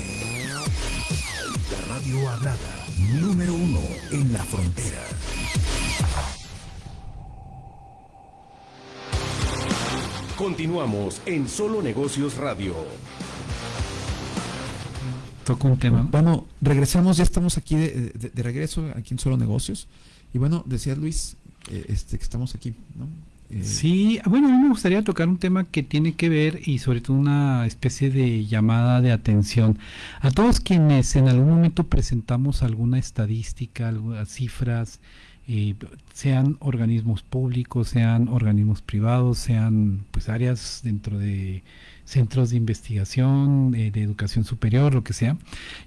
Speaker 12: La radio hablada. Número uno en la frontera.
Speaker 1: Continuamos en Solo Negocios Radio.
Speaker 5: Toco un tema.
Speaker 4: Bueno, regresamos, ya estamos aquí de, de- de regreso, aquí en Solo Negocios. Y bueno, decía Luis, eh, este, que estamos aquí, ¿no?
Speaker 5: Sí, bueno, a mí me gustaría tocar un tema que tiene que ver y sobre todo una especie de llamada de atención a todos quienes en algún momento presentamos alguna estadística, algunas cifras, eh, sean organismos públicos, sean organismos privados, sean pues áreas dentro de centros de investigación, eh, de educación superior, lo que sea.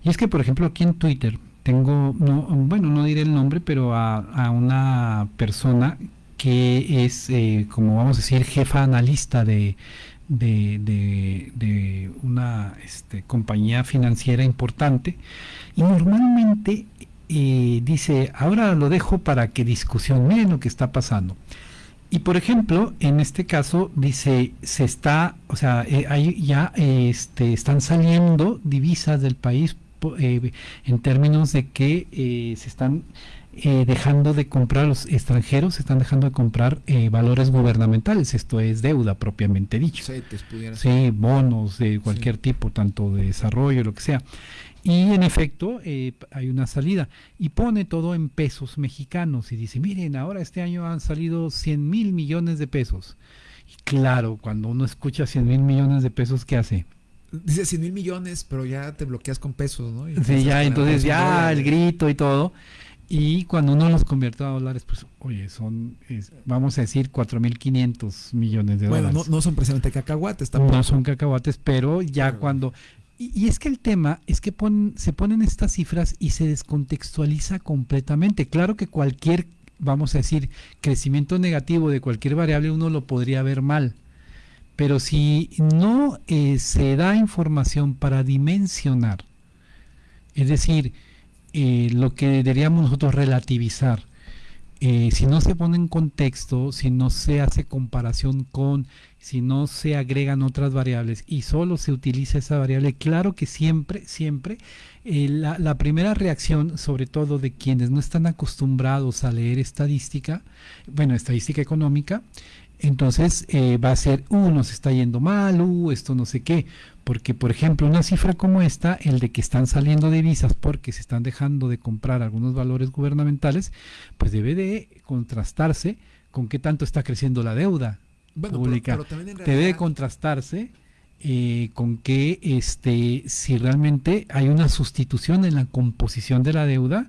Speaker 5: Y es que, por ejemplo, aquí en Twitter tengo, no, bueno, no diré el nombre, pero a, a una persona que es, eh, como vamos a decir, jefa analista de, de, de- una este, compañía financiera importante. Y normalmente eh, dice, ahora lo dejo para que discusión, miren lo que está pasando. Y por ejemplo, en este caso dice, se está, o sea, eh, hay ya este, están saliendo divisas del país eh, en términos de que se están eh, dejando de comprar los extranjeros, están dejando de comprar eh, valores gubernamentales, esto es deuda propiamente dicho.
Speaker 4: Pudiera
Speaker 5: Sí, bonos de cualquier tipo, tanto de desarrollo, lo que sea. Y en efecto, eh, hay una salida. Y pone todo en pesos mexicanos. Y dice, miren, ahora este año han salido 100 mil millones de pesos. Y claro, cuando uno escucha 100 mil millones de pesos, ¿qué hace?
Speaker 4: Dice 100 mil millones, pero ya te bloqueas con pesos, ¿no? Y
Speaker 5: Sí, ya, entonces ya el grito y todo. Y cuando uno los convierte a dólares, pues, oye, son, es- vamos a decir, 4.500 millones de
Speaker 4: Bueno,
Speaker 5: dólares.
Speaker 4: no, no son precisamente cacahuates tampoco.
Speaker 5: No son cacahuates, pero ya cuando... Y, y es que el tema es que pon- se ponen estas cifras y se descontextualiza completamente. Claro que cualquier, vamos a decir, crecimiento negativo de cualquier variable uno lo podría ver mal. Pero si no eh, se da información para dimensionar, es decir, eh, lo que deberíamos nosotros relativizar, eh, si no se pone en contexto, si no se hace comparación con, si no se agregan otras variables y solo se utiliza esa variable, claro que siempre, siempre, eh, la, la primera reacción, sobre todo de quienes no están acostumbrados a leer estadística, bueno, estadística económica, entonces eh, va a ser, uh, nos está yendo mal, uh, esto no sé qué. Porque, por ejemplo, una cifra como esta, el de que están saliendo divisas porque se están dejando de comprar algunos valores gubernamentales, pues debe de contrastarse con qué tanto está creciendo la deuda pública. Debe de contrastarse eh, con que este, si realmente hay una sustitución en la composición de la deuda,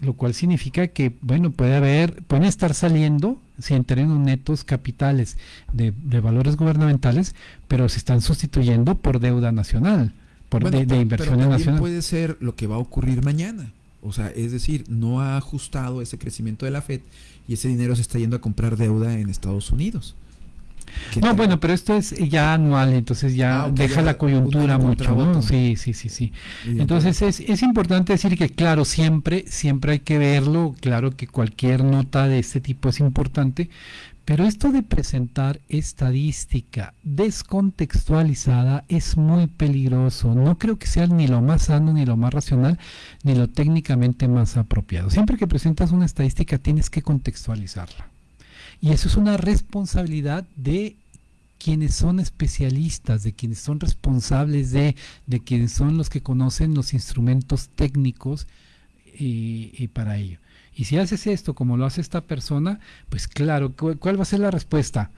Speaker 5: lo cual significa que, bueno, puede haber, pueden estar saliendo en términos netos capitales de, valores gubernamentales, pero se están sustituyendo por deuda nacional, por de, inversiones nacionales.
Speaker 4: Puede ser lo que va a ocurrir mañana. O sea, es decir, no ha ajustado ese crecimiento de la Fed y ese dinero se está yendo a comprar deuda en Estados Unidos.
Speaker 5: No, bueno, pero esto es ya anual, entonces ya ah, deja la coyuntura mucho, Sí, sí, sí, sí. Entonces es, es importante decir que, claro, siempre, siempre hay que verlo, claro que cualquier nota de este tipo es importante, pero esto de presentar estadística descontextualizada es muy peligroso. No creo que sea ni lo más sano, ni lo más racional, ni lo técnicamente más apropiado. Siempre que presentas una estadística tienes que contextualizarla. Y eso es una responsabilidad de quienes son especialistas, de quienes son responsables de, de quienes son los que conocen los instrumentos técnicos y, para ello. Y si haces esto como lo hace esta persona, pues claro, ¿cuál va a ser la respuesta?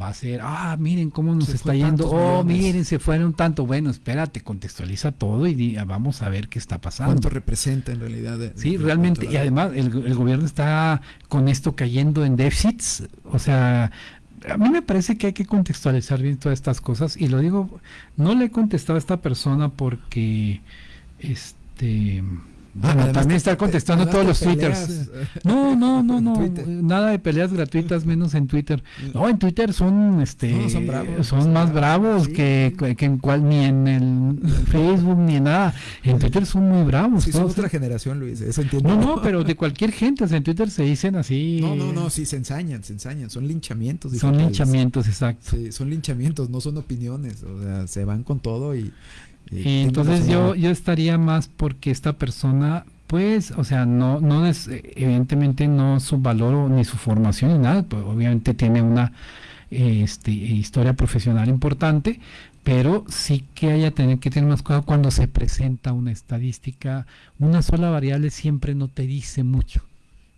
Speaker 5: Va a ser, ah, miren cómo nos está yendo, oh, miren, se fueron tanto, bueno, espérate, contextualiza todo y vamos a ver qué está pasando.
Speaker 4: ¿Cuánto representa en realidad?
Speaker 5: sí, realmente, y además el, gobierno está con esto cayendo en déficits, o sea, a mí me parece que hay que contextualizar bien todas estas cosas y lo digo, no le he contestado a esta persona porque, este Ah, también está contestando todos los twitters. No, no, no, no. Nada de peleas gratuitas, menos en Twitter. No, en Twitter son este son, más bravos que, en cual ni en el Facebook ni en nada. En Twitter son muy bravos.
Speaker 4: Sí, son otra generación, Luis. Eso entiendo.
Speaker 5: No, no, pero de cualquier gente. en Twitter se dicen así.
Speaker 4: No, no, no. Sí, se ensañan, se ensañan. Son linchamientos.
Speaker 5: Son linchamientos, exacto.
Speaker 4: Sí, son linchamientos, no son opiniones. O sea, se van con todo y
Speaker 5: y entonces yo, yo estaría más porque esta persona, pues, o sea, no, no es, evidentemente no su valor ni su formación ni nada, pues obviamente tiene una este, historia profesional importante, pero sí que haya tener que tener más cuidado cuando se presenta una estadística, una sola variable siempre no te dice mucho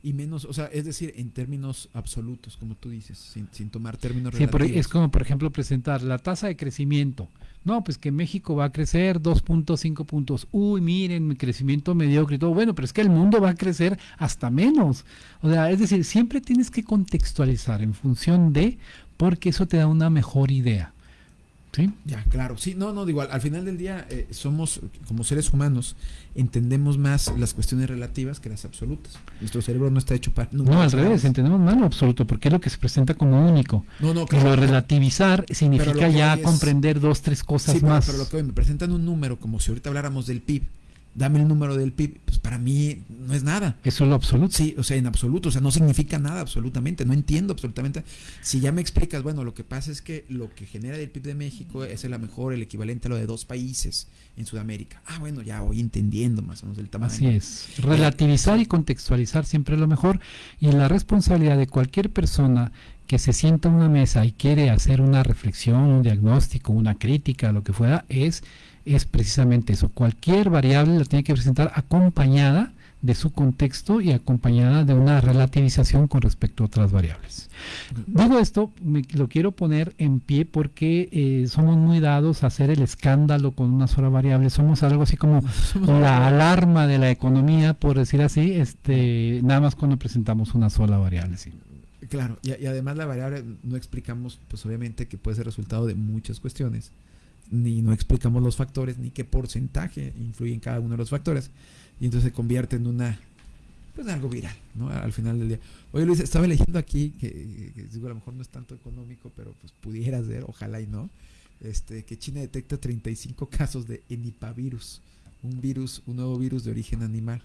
Speaker 4: y menos, o sea, es decir, en términos absolutos, como tú dices, sin, sin tomar términos
Speaker 5: sí, relativos. es como, por ejemplo, presentar la tasa de crecimiento. No, pues que México va a crecer 2.5 puntos. Uy, miren, mi crecimiento mediocre y todo. Bueno, pero es que el mundo va a crecer hasta menos. O sea, es decir, siempre tienes que contextualizar en función de, porque eso te da una mejor idea. Sí.
Speaker 4: Ya, claro. Sí, no, no, digo, al, final del día eh, somos, como seres humanos, entendemos más las cuestiones relativas que las absolutas. Nuestro cerebro no está hecho para...
Speaker 5: No, al revés, entendemos más lo absoluto, porque es lo que se presenta como único. No, no, claro. relativizar significa ya comprender dos, tres cosas más.
Speaker 4: Pero, lo que hoy me presentan un número, como si ahorita habláramos del PIB, dame el número del PIB, pues para mí no es nada.
Speaker 5: Eso es lo absoluto.
Speaker 4: Sí, o sea, en absoluto, o sea, no significa nada absolutamente, no entiendo absolutamente. Si ya me explicas, bueno, lo que pasa es que lo que genera el PIB de México es el mejor, el equivalente a lo de dos países en Sudamérica. Ah, bueno, ya voy entendiendo más o menos el tamaño.
Speaker 5: Así es. Relativizar y contextualizar siempre es lo mejor y la responsabilidad de cualquier persona que se sienta en una mesa y quiere hacer una reflexión, un diagnóstico, una crítica, lo que fuera, es es precisamente eso. Cualquier variable la tiene que presentar acompañada de su contexto y acompañada de una relativización con respecto a otras variables. Digo esto, me, lo quiero poner en pie porque eh, somos muy dados a hacer el escándalo con una sola variable. Somos algo así como *laughs* la alarma de la economía, por decir así, este, nada más cuando presentamos una sola variable. Sí.
Speaker 4: Claro, y, y además la variable no explicamos, pues obviamente que puede ser resultado de muchas cuestiones ni no explicamos los factores, ni qué porcentaje influye en cada uno de los factores. Y entonces se convierte en una, pues algo viral, ¿no? Al final del día. Oye Luis, estaba leyendo aquí, que, digo, a lo mejor no es tanto económico, pero pues pudiera ser, ojalá y no, este, que China detecta 35 casos de enipavirus, un virus, un nuevo virus de origen animal.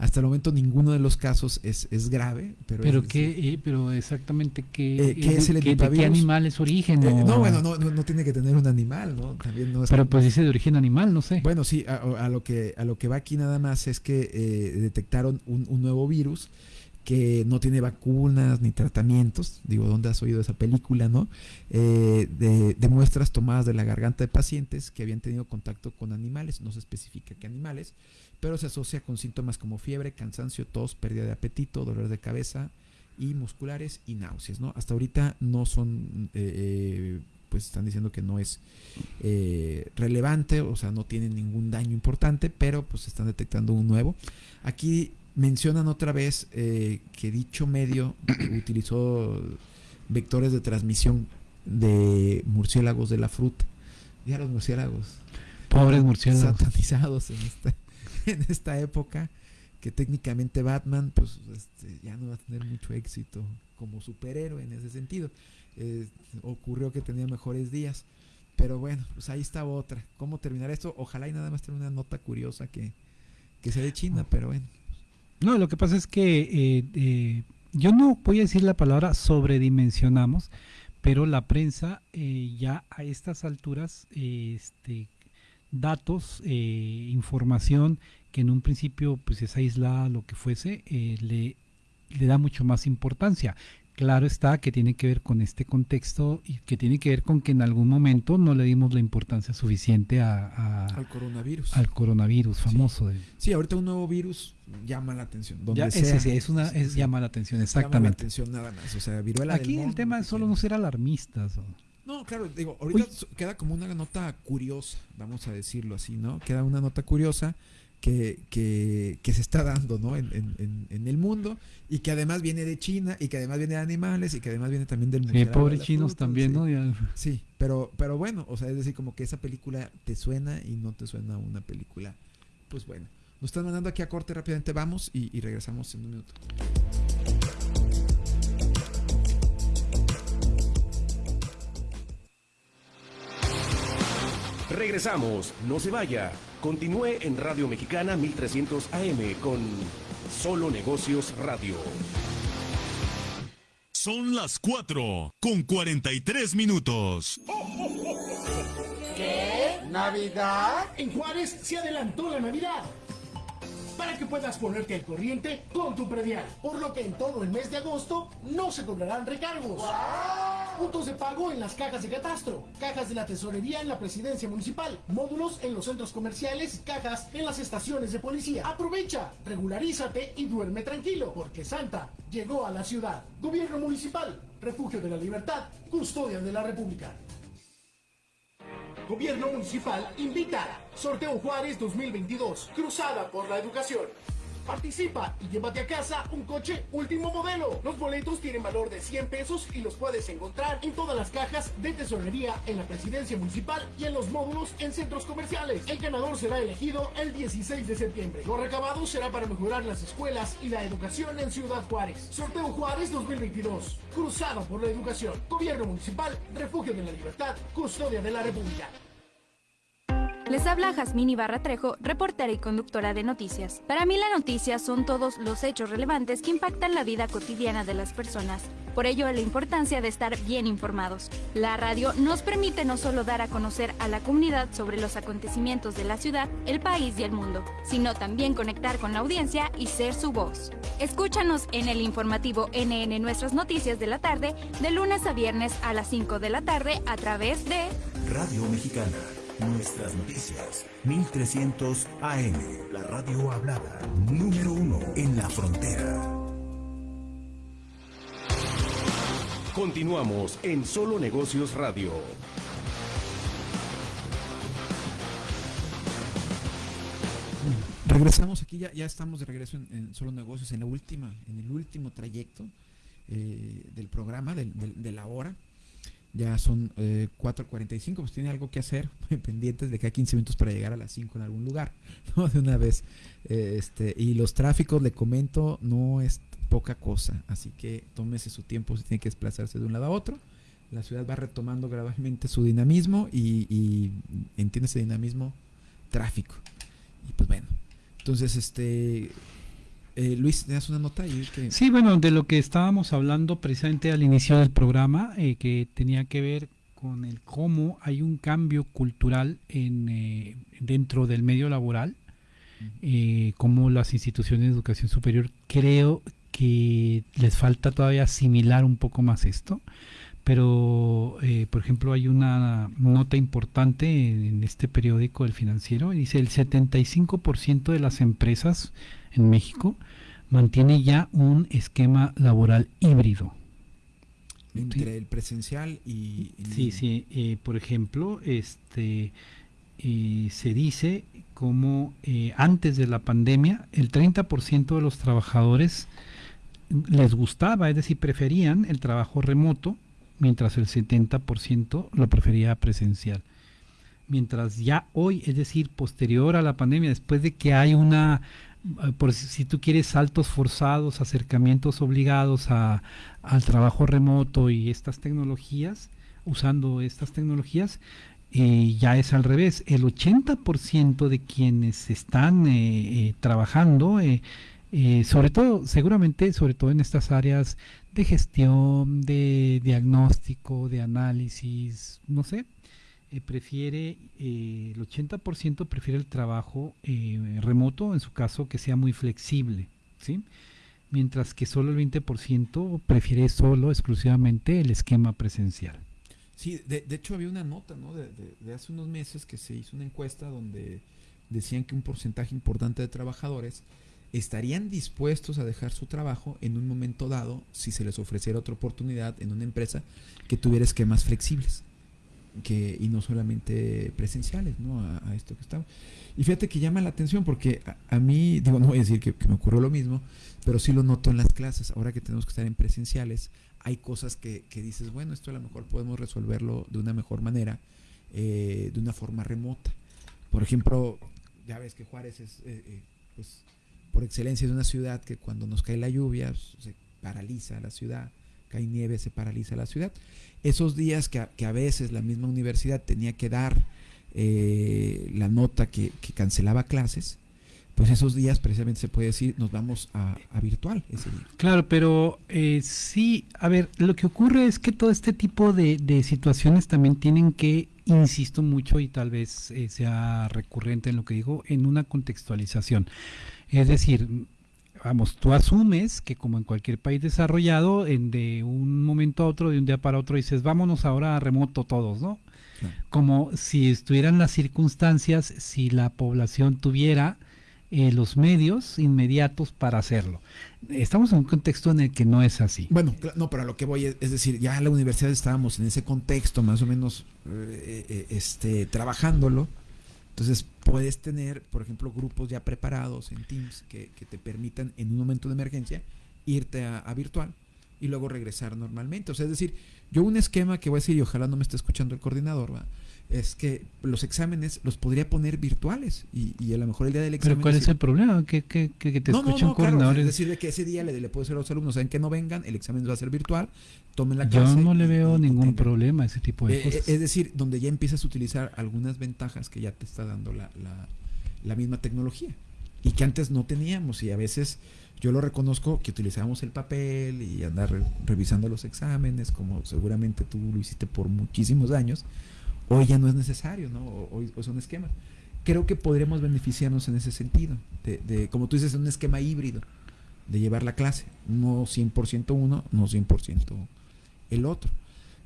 Speaker 4: Hasta el momento ninguno de los casos es, es grave. Pero,
Speaker 5: pero, qué, eh, pero exactamente qué, eh, es el ¿qué, ¿de qué animal es origen?
Speaker 4: Eh, no, bueno, no, no, tiene que tener un animal, ¿no? También no
Speaker 5: pero pues dice de origen animal, no sé.
Speaker 4: Bueno, sí, a, lo, que, a lo que va aquí nada más es que detectaron un, un nuevo virus que no tiene vacunas ni tratamientos, digo, ¿dónde has oído esa película, no? Eh, de, de, muestras tomadas de la garganta de pacientes que habían tenido contacto con animales, no se especifica qué animales, pero se asocia con síntomas como fiebre, cansancio, tos, pérdida de apetito, dolor de cabeza y musculares y náuseas, ¿no? Hasta ahorita no son, eh, pues están diciendo que no es eh, relevante, o sea, no tiene ningún daño importante, pero pues están detectando un nuevo. Aquí mencionan otra vez eh, que dicho medio *clears throat* utilizó vectores de transmisión de murciélagos de la fruta. Ya los murciélagos.
Speaker 5: Pobres murciélagos.
Speaker 4: Satanizados en esta, *laughs* en esta época. Que técnicamente Batman, pues este, ya no va a tener mucho éxito como superhéroe en ese sentido. Eh, ocurrió que tenía mejores días. Pero bueno, pues ahí está otra. ¿Cómo terminar esto? Ojalá y nada más tener una nota curiosa que, que sea de China, pero bueno.
Speaker 5: No, lo que pasa es que eh, eh, yo no voy a decir la palabra sobredimensionamos, pero la prensa ya a estas alturas, este, datos, eh, información que en un principio pues es aislada, lo que fuese, eh, le, le da mucho más importancia. Claro está que tiene que ver con este contexto y que tiene que ver con que en algún momento no le dimos la importancia suficiente a, a
Speaker 4: al coronavirus.
Speaker 5: Al coronavirus famoso.
Speaker 4: Sí, de, sí ahorita un nuevo virus llama la atención. Donde
Speaker 5: ya,
Speaker 4: sea,
Speaker 5: ese, es una, es, llama la atención, exactamente.
Speaker 4: Llama la atención nada más. O sea, viruela
Speaker 5: Aquí
Speaker 4: del
Speaker 5: el tema es solo no ser alarmistas. ¿o?
Speaker 4: No, claro, digo, ahorita Uy. queda como una nota curiosa, vamos a decirlo así, ¿no? Queda una nota curiosa que, que, que se está dando, ¿no? En, en, en, el mundo y que además viene de China y que además viene de animales y que además viene también del
Speaker 5: sí, pobres chinos fruta, también,
Speaker 4: sí.
Speaker 5: ¿no? Ya.
Speaker 4: Sí, pero, pero bueno, o sea, es decir, como que esa película te suena y no te suena una película, pues bueno. Nos están mandando aquí a corte rápidamente, vamos y, y regresamos en un minuto.
Speaker 1: Regresamos, no se vaya. Continúe en Radio Mexicana 1300 AM con Solo Negocios Radio.
Speaker 2: Son las 4 con 43 minutos.
Speaker 16: ¿Qué? ¿Navidad? En Juárez se adelantó la Navidad para que puedas ponerte al corriente con tu predial. Por lo que en todo el mes de agosto no se cobrarán recargos. ¡Wow! Puntos de pago en las cajas de catastro, cajas de la tesorería en la presidencia municipal, módulos en los centros comerciales, cajas en las estaciones de policía. Aprovecha, regularízate y duerme tranquilo, porque Santa llegó a la ciudad. Gobierno municipal, refugio de la libertad, custodia de la república. Gobierno Municipal invita. Sorteo Juárez 2022. Cruzada por la educación. Participa y llévate a casa un coche último modelo. Los boletos tienen valor de 100 pesos y los puedes encontrar en todas las cajas de tesorería en la presidencia municipal y en los módulos en centros comerciales. El ganador será elegido el 16 de septiembre. Lo recabado será para mejorar las escuelas y la educación en Ciudad Juárez. Sorteo Juárez 2022. Cruzado por la educación. Gobierno municipal, refugio de la libertad, custodia de la república.
Speaker 17: Les habla Jazmín Ibarra Trejo, reportera y conductora de noticias. Para mí la noticia son todos los hechos relevantes que impactan la vida cotidiana de las personas. Por ello la importancia de estar bien informados. La radio nos permite no solo dar a conocer a la comunidad sobre los acontecimientos de la ciudad, el país y el mundo, sino también conectar con la audiencia y ser su voz. Escúchanos en el informativo NN Nuestras Noticias de la tarde, de lunes a viernes a las 5 de la tarde a través de
Speaker 12: Radio Mexicana. Nuestras noticias, 1300 AM, la radio hablada, número uno en la frontera.
Speaker 1: Continuamos en Solo Negocios Radio.
Speaker 4: Regresamos aquí, ya, ya estamos de regreso en, en, Solo Negocios, en la última, en el último trayecto eh, del programa, del, del, de la hora. Ya son eh, 4.45, pues tiene algo que hacer, *laughs* pendientes de cada 15 minutos para llegar a las 5 en algún lugar, *laughs* ¿no? De una vez. Eh, este, y los tráficos, le comento, no es poca cosa, así que tómese su tiempo si tiene que desplazarse de un lado a otro. La ciudad va retomando gradualmente su dinamismo y, y entiende ese dinamismo tráfico. Y pues bueno, entonces este eh, Luis, ¿te das una nota? Y que...
Speaker 5: Sí, bueno, de lo que estábamos hablando precisamente al inicio del programa, eh, que tenía que ver con el cómo hay un cambio cultural en, eh, dentro del medio laboral, cómo las instituciones de educación superior creo que les falta todavía asimilar un poco más esto pero eh, por ejemplo hay una nota importante en este periódico El Financiero, dice el 75% de las empresas en México mantiene ya un esquema laboral híbrido.
Speaker 4: Entre el presencial y...
Speaker 5: Sí, sí, eh, por ejemplo, este eh, se dice como antes de la pandemia el 30% de los trabajadores les gustaba, es decir, preferían el trabajo remoto mientras el 70% lo prefería presencial. Mientras ya hoy, es decir, posterior a la pandemia, después de que hay una, eh, por si tú quieres, saltos forzados, acercamientos obligados a, al trabajo remoto y estas tecnologías, usando estas tecnologías, eh, ya es al revés. El 80% de quienes están eh, trabajando, sobre todo, seguramente, sobre todo en estas áreas de gestión, de diagnóstico, de análisis, no sé, eh, prefiere, eh, el 80% prefiere el trabajo eh, remoto, en su caso que sea muy flexible, ¿sí? Mientras que solo el 20% prefiere solo, exclusivamente, el esquema presencial.
Speaker 4: Sí, de, hecho había una nota, ¿no? De, de hace unos meses que se hizo una encuesta donde decían que un porcentaje importante de trabajadores estarían dispuestos a dejar su trabajo en un momento dado si se les ofreciera otra oportunidad en una empresa que tuviera esquemas flexibles que, y no solamente presenciales ¿no? a, esto que estamos. Y fíjate que llama la atención porque a, mí, digo, no voy a decir que, me ocurrió lo mismo, pero sí lo noto en las clases. Ahora que tenemos que estar en presenciales, hay cosas que, dices, bueno, esto a lo mejor podemos resolverlo de una mejor manera, eh, de una forma remota. Por ejemplo, ya ves que Juárez es, eh, eh, pues, por excelencia de una ciudad que cuando nos cae la lluvia pues, se paraliza la ciudad, cae nieve, se paraliza la ciudad. Esos días que a, veces la misma universidad tenía que dar eh, la nota que, cancelaba clases, pues esos días precisamente se puede decir nos vamos a, virtual ese día.
Speaker 5: Claro, pero eh, sí, a ver, lo que ocurre es que todo este tipo de, situaciones también tienen que, insisto mucho y tal vez eh, sea recurrente en lo que digo, en una contextualización. Es decir, vamos, tú asumes que como en cualquier país desarrollado, en de un momento a otro, de un día para otro, dices, vámonos ahora a remoto todos, ¿no? Como si estuvieran las circunstancias, si la población tuviera eh, los medios inmediatos para hacerlo. Estamos en un contexto en el que no es así.
Speaker 4: Bueno, no, pero a lo que voy es, decir, ya en la universidad estábamos en ese contexto, más o menos, eh, eh, este, trabajándolo entonces puedes tener, por ejemplo, grupos ya preparados en Teams que, te permitan en un momento de emergencia irte a, virtual y luego regresar normalmente. O sea, es decir, yo un esquema que voy a decir, y ojalá no me esté escuchando el coordinador, ¿va? Es que los exámenes los podría poner virtuales y, a lo mejor el día del examen...
Speaker 5: ¿Pero cuál es el problema? ¿Que, que, te no, escuchen no,
Speaker 4: es decir, que ese día le, le puedo decir a los alumnos, saben que no vengan, el examen va a ser virtual, tomen la
Speaker 5: clase... Yo no le veo ningún problema a ese tipo de
Speaker 4: eh,
Speaker 5: cosas.
Speaker 4: Es decir, donde ya empiezas a utilizar algunas ventajas que ya te está dando la, la, misma tecnología y que antes no teníamos y a veces yo lo reconozco que utilizábamos el papel y andar revisando los exámenes como seguramente tú lo hiciste por muchísimos años Hoy ya no es necesario, ¿no? Hoy, son esquemas. Creo que podremos beneficiarnos en ese sentido, de, como tú dices, un esquema híbrido, de llevar la clase, no 100% uno, no 100% el otro.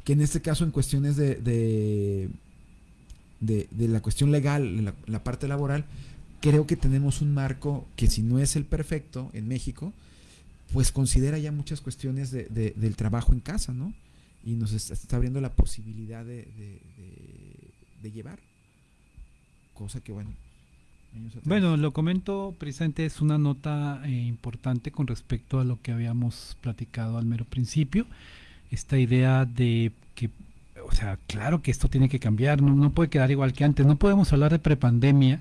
Speaker 4: Que en este caso, en cuestiones de, de, de, la cuestión legal, la, parte laboral, creo que tenemos un marco que si no es el perfecto en México, pues considera ya muchas cuestiones de, del trabajo en casa, ¿no? y nos está, abriendo la posibilidad de, de, llevar. Cosa que, bueno.
Speaker 5: Bueno, lo comento precisamente, es una nota eh, importante con respecto a lo que habíamos platicado al mero principio. Esta idea de que, o sea, claro que esto tiene que cambiar, no, no puede quedar igual que antes. No podemos hablar de prepandemia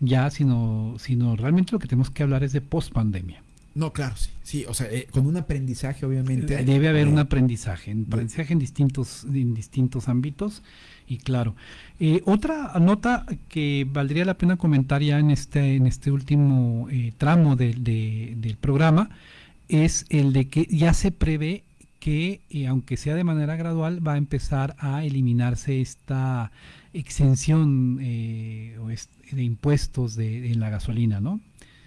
Speaker 5: ya, sino, sino realmente lo que tenemos que hablar es de pospandemia.
Speaker 4: No, claro, sí, sí, o sea, eh, con un aprendizaje obviamente.
Speaker 5: Debe haber un aprendizaje, un aprendizaje en distintos, en distintos ámbitos y claro. Eh, otra nota que valdría la pena comentar ya en este, en este último eh, tramo del programa es el de que ya se prevé que, aunque sea de manera gradual, va a empezar a eliminarse esta exención de impuestos de, en la gasolina, ¿no?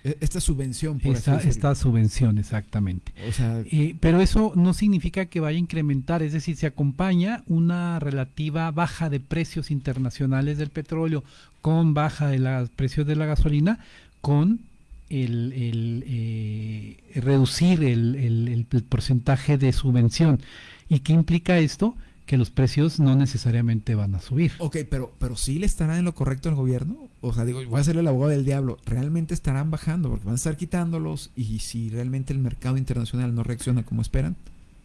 Speaker 4: E, esta subvención,
Speaker 5: por esta, esta subvención, exactamente.
Speaker 4: O sea,
Speaker 5: eh, pero eso no significa que vaya a incrementar, es decir, se acompaña una relativa baja de precios internacionales del petróleo con baja de los precios de la gasolina, con el, el eh, reducir el, el, porcentaje de subvención. ¿Y qué implica esto? Que los precios no necesariamente van a subir.
Speaker 4: Ok, pero, pero sí le estarán en lo correcto el gobierno. O sea, digo, voy a ser el abogado del diablo. Realmente estarán bajando porque van a estar quitándolos y si realmente el mercado internacional no reacciona como esperan.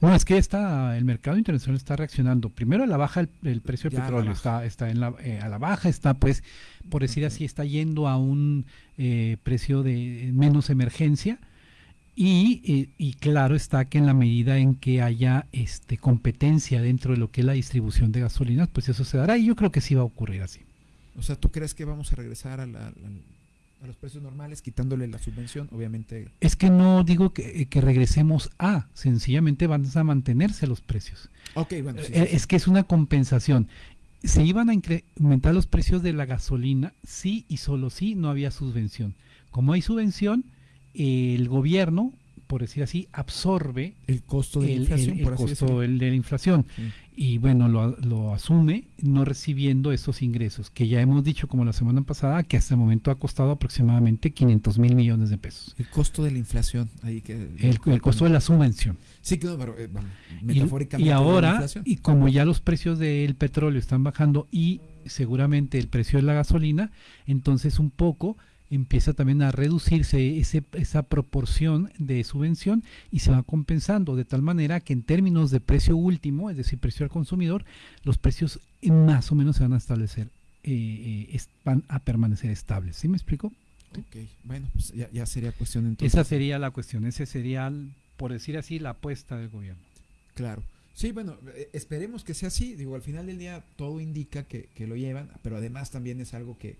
Speaker 5: No, es que está, el mercado internacional está reaccionando. Primero a la baja el, precio del petróleo está, está en la, eh, a la baja, está pues, por decir así, está yendo a un eh, precio de menos emergencia y, y, claro está que en la medida en que haya este, competencia dentro de lo que es la distribución de gasolinas, pues eso se dará y yo creo que sí va a ocurrir así.
Speaker 4: O sea, ¿tú crees que vamos a regresar a, los precios normales quitándole la subvención? Obviamente.
Speaker 5: Es que no digo que, que regresemos a, sencillamente van a mantenerse los precios.
Speaker 4: Ok, bueno.
Speaker 5: Eh, es que es una compensación. Se iban a incrementar los precios de la gasolina, sí y solo sí, no había subvención. Como hay subvención, el gobierno, por decir así, absorbe
Speaker 4: el costo de la inflación.
Speaker 5: El, costo de la inflación. Y bueno, lo, asume no recibiendo esos ingresos, que ya hemos dicho como la semana pasada, que hasta el momento ha costado aproximadamente 500 mil millones de pesos.
Speaker 4: El costo de la inflación. Ahí que,
Speaker 5: el, costo de la subvención.
Speaker 4: Sí, pero eh,
Speaker 5: metafóricamente. Y, ahora, y como ya los precios del petróleo están bajando y seguramente el precio de la gasolina, entonces un poco empieza también a reducirse ese, esa proporción de subvención y se va compensando de tal manera que en términos de precio último, es decir, precio al consumidor, los precios más o menos se van a establecer, eh, eh, van a permanecer estables. ¿Sí me explico?
Speaker 4: Ok, bueno, pues ya, sería cuestión entonces.
Speaker 5: Esa sería la cuestión, ese sería, por decir así, la apuesta del gobierno.
Speaker 4: Claro. Sí, bueno, eh, esperemos que sea así. Digo, al final del día todo indica que, que lo llevan, pero además también es algo que,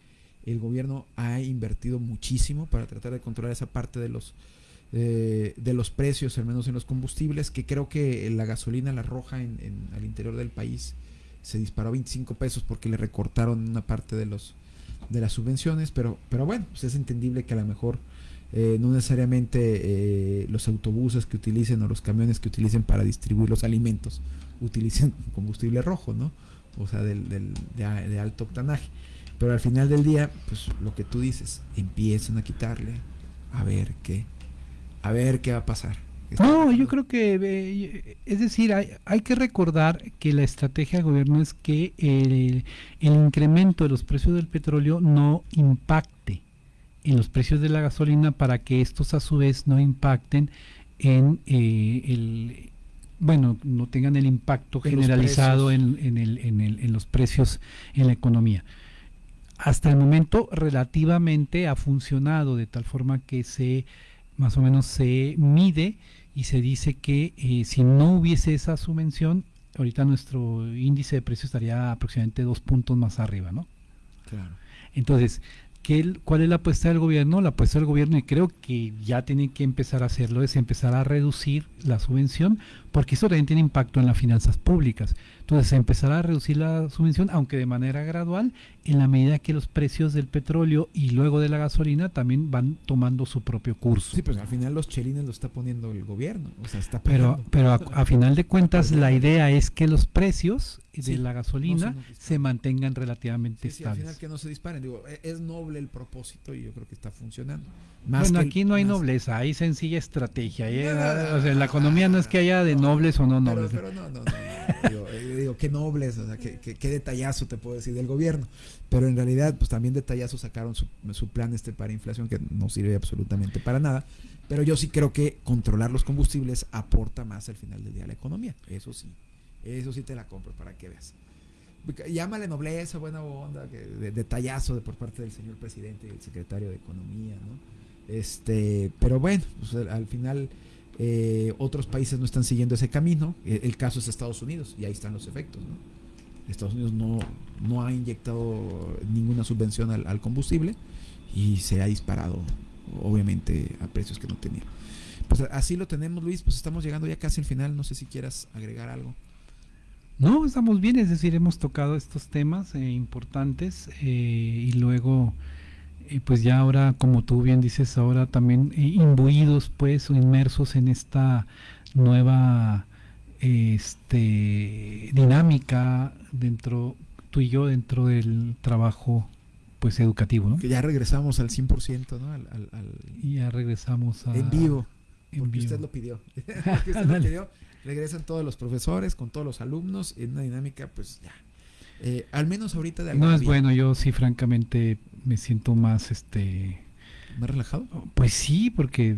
Speaker 4: el gobierno ha invertido muchísimo para tratar de controlar esa parte de los eh, de los precios, al menos en los combustibles, que creo que la gasolina, la roja en, al interior del país, se disparó a 25 pesos porque le recortaron una parte de los de las subvenciones, pero, pero bueno, pues es entendible que a lo mejor eh, no necesariamente eh, los autobuses que utilicen o los camiones que utilicen para distribuir los alimentos utilicen *laughs* combustible rojo, ¿no? O sea, del, del de alto octanaje. Pero al final del día, pues lo que tú dices, empiezan a quitarle, a ver qué, a ver qué va a pasar.
Speaker 5: No, yo creo que, eh, es decir, hay, hay, que recordar que la estrategia del gobierno es que el, incremento de los precios del petróleo no impacte en los precios de la gasolina para que estos a su vez no impacten en eh, el, bueno, no tengan el impacto generalizado en, en, el, en, el, en los precios en la economía hasta el momento relativamente ha funcionado de tal forma que se más o menos se mide y se dice que eh, si no hubiese esa subvención, ahorita nuestro índice de precio estaría aproximadamente dos puntos más arriba, ¿no?
Speaker 4: Claro.
Speaker 5: Entonces, ¿Cuál es la apuesta del gobierno? La apuesta del gobierno, y creo que ya tiene que empezar a hacerlo, es empezar a reducir la subvención, porque eso también tiene impacto en las finanzas públicas. Entonces, empezar a reducir la subvención, aunque de manera gradual, en la medida que los precios del petróleo y luego de la gasolina también van tomando su propio curso.
Speaker 4: Sí, pues al final los chelines lo está poniendo el gobierno. O sea, está
Speaker 5: pero pero a, final de cuentas, la idea es que los precios de la gasolina se mantengan relativamente estables.
Speaker 4: al final que no se disparen. Digo, e, es noble el propósito y yo creo que está funcionando.
Speaker 5: Bueno, aquí no hay nobleza, hay sencilla estrategia. ¿eh? o sea, la economía no es que haya de nobles o no nobles.
Speaker 4: Pero, no, no, no. Eh, digo, qué nobles, o sea, qué, qué, detallazo te puedo decir del gobierno. Pero en realidad, pues también detallazo sacaron su, su plan este para inflación que no sirve absolutamente para nada. Pero yo sí creo que controlar los combustibles aporta más al final del día a la economía. Eso sí. Eso sí te la compro para que veas. Llámale nobleza, buena onda, detallazo de por parte del señor presidente y el secretario de Economía, ¿no? Este, pero bueno, pues, al final eh, otros países no están siguiendo ese camino. E, el, caso es Estados Unidos y ahí están los efectos, ¿no? Estados Unidos no, no ha inyectado ninguna subvención al, combustible y se ha disparado, obviamente, a precios que no tenía. Pues así lo tenemos, Luis. Pues estamos llegando ya casi al final. No sé si quieras agregar algo.
Speaker 5: No, estamos bien, es decir, hemos tocado estos temas eh, importantes eh, y luego eh, pues ya ahora, como tú bien dices, ahora también eh, imbuidos, pues, o inmersos en esta nueva este, dinámica dentro, tú y yo, dentro del trabajo pues educativo, ¿no?
Speaker 4: Que ya regresamos al 100%, ¿no? Al, al, al...
Speaker 5: Y ya regresamos a...
Speaker 4: En vivo.
Speaker 5: En
Speaker 4: porque
Speaker 5: vivo.
Speaker 4: usted lo pidió. *laughs* *laughs* porque usted lo pidió. Regresan todos los profesores con todos los alumnos en una dinámica, pues ya. Eh, al menos ahorita de
Speaker 5: No es bueno, yo sí francamente me siento más este
Speaker 4: más relajado.
Speaker 5: Pues sí, porque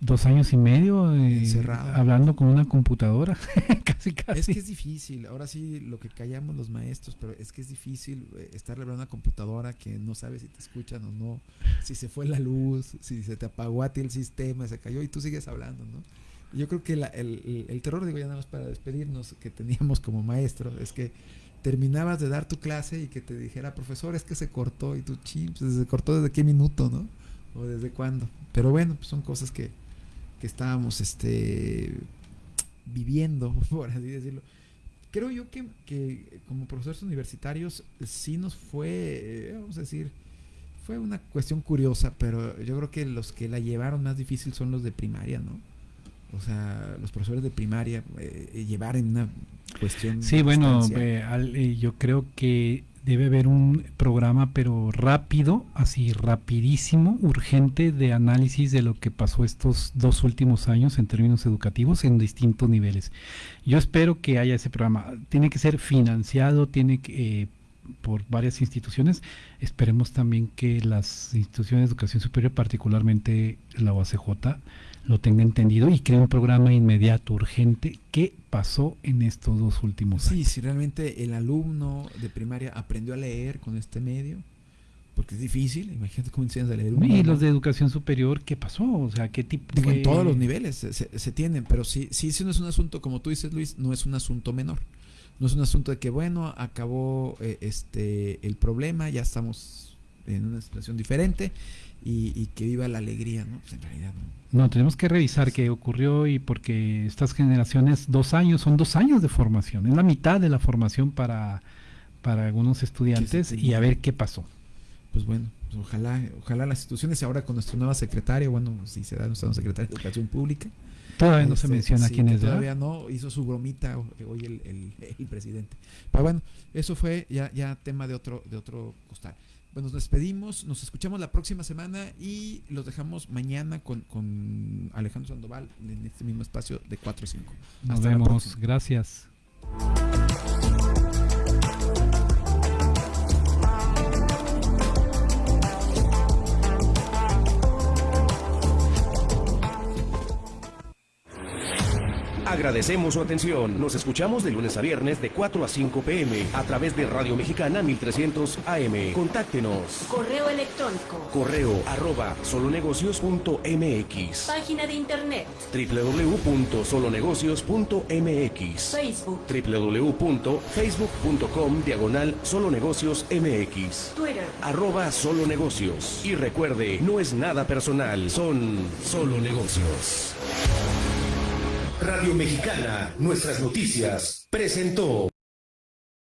Speaker 5: dos años y medio eh, hablando con una computadora, *laughs* casi casi.
Speaker 4: Es que es difícil, ahora sí lo que callamos los maestros, pero es que es difícil eh, estarle hablando a una computadora que no sabe si te escuchan o no, si se fue la luz, si se te apagó a ti el sistema, se cayó y tú sigues hablando, ¿no? Yo creo que la, el, el, el terror, digo ya nada más para despedirnos, que teníamos como maestro, es que terminabas de dar tu clase y que te dijera, profesor, es que se cortó y tú, chips, se cortó desde qué minuto, ¿no? O desde cuándo. Pero bueno, pues son cosas que, que estábamos este, viviendo, *laughs* por así decirlo. Creo yo que, que como profesores universitarios sí nos fue, eh, vamos a decir, fue una cuestión curiosa, pero yo creo que los que la llevaron más difícil son los de primaria, ¿no? O sea, los profesores de primaria eh, llevar en una cuestión.
Speaker 5: Sí, bueno, eh, al, eh, yo creo que debe haber un programa, pero rápido, así rapidísimo, urgente, de análisis de lo que pasó estos dos últimos años en términos educativos en distintos niveles. Yo espero que haya ese programa. Tiene que ser financiado, tiene que... Eh, por varias instituciones. Esperemos también que las instituciones de educación superior, particularmente la OACJ, lo tenga entendido y cree un programa inmediato, urgente. ¿Qué pasó en estos dos últimos
Speaker 4: sí,
Speaker 5: años?
Speaker 4: si realmente el alumno de primaria aprendió a leer con este medio, porque es difícil, imagínate cómo enseñas a leer.
Speaker 5: Un y los de educación superior, ¿qué pasó? O sea, ¿qué tipo
Speaker 4: Digo, en todos los niveles se, se, se, tienen, pero sí, sí, sí no es un asunto, como tú dices, Luis, no es un asunto menor. No es un asunto de que, bueno, acabó eh, este el problema, ya estamos en una situación diferente y, y que viva la alegría, ¿no? Pues en realidad no.
Speaker 5: No, tenemos que revisar qué ocurrió y porque estas generaciones, dos años, son dos años de formación, es la mitad de la formación para, para algunos estudiantes y a ver qué pasó.
Speaker 4: Pues bueno, pues ojalá, ojalá las instituciones ahora con nuestra nueva secretaria, bueno, si se da nuestra nueva secretaria de Educación Pública.
Speaker 5: Todavía no este, se menciona
Speaker 4: sí,
Speaker 5: quién es.
Speaker 4: Todavía no, hizo su bromita hoy el, el, el, presidente. Pero bueno, eso fue ya, ya tema de otro, de otro costal. Bueno, nos despedimos, nos escuchamos la próxima semana y los dejamos mañana con, con Alejandro Sandoval en este mismo espacio de 4 a 5.
Speaker 5: Nos Hasta vemos, gracias.
Speaker 1: Agradecemos su atención. Nos escuchamos de lunes a viernes de 4 a 5 pm a través de Radio Mexicana 1300 AM. Contáctenos.
Speaker 3: Correo electrónico.
Speaker 1: Correo arroba solonegocios.mx.
Speaker 3: Página de internet.
Speaker 1: www.solonegocios.mx.
Speaker 3: Facebook.
Speaker 1: www.facebook.com diagonal solonegocios MX.
Speaker 3: Twitter.
Speaker 1: Arroba solonegocios. Y recuerde, no es nada personal, son solo negocios. Radio Mexicana, nuestras noticias, presentó.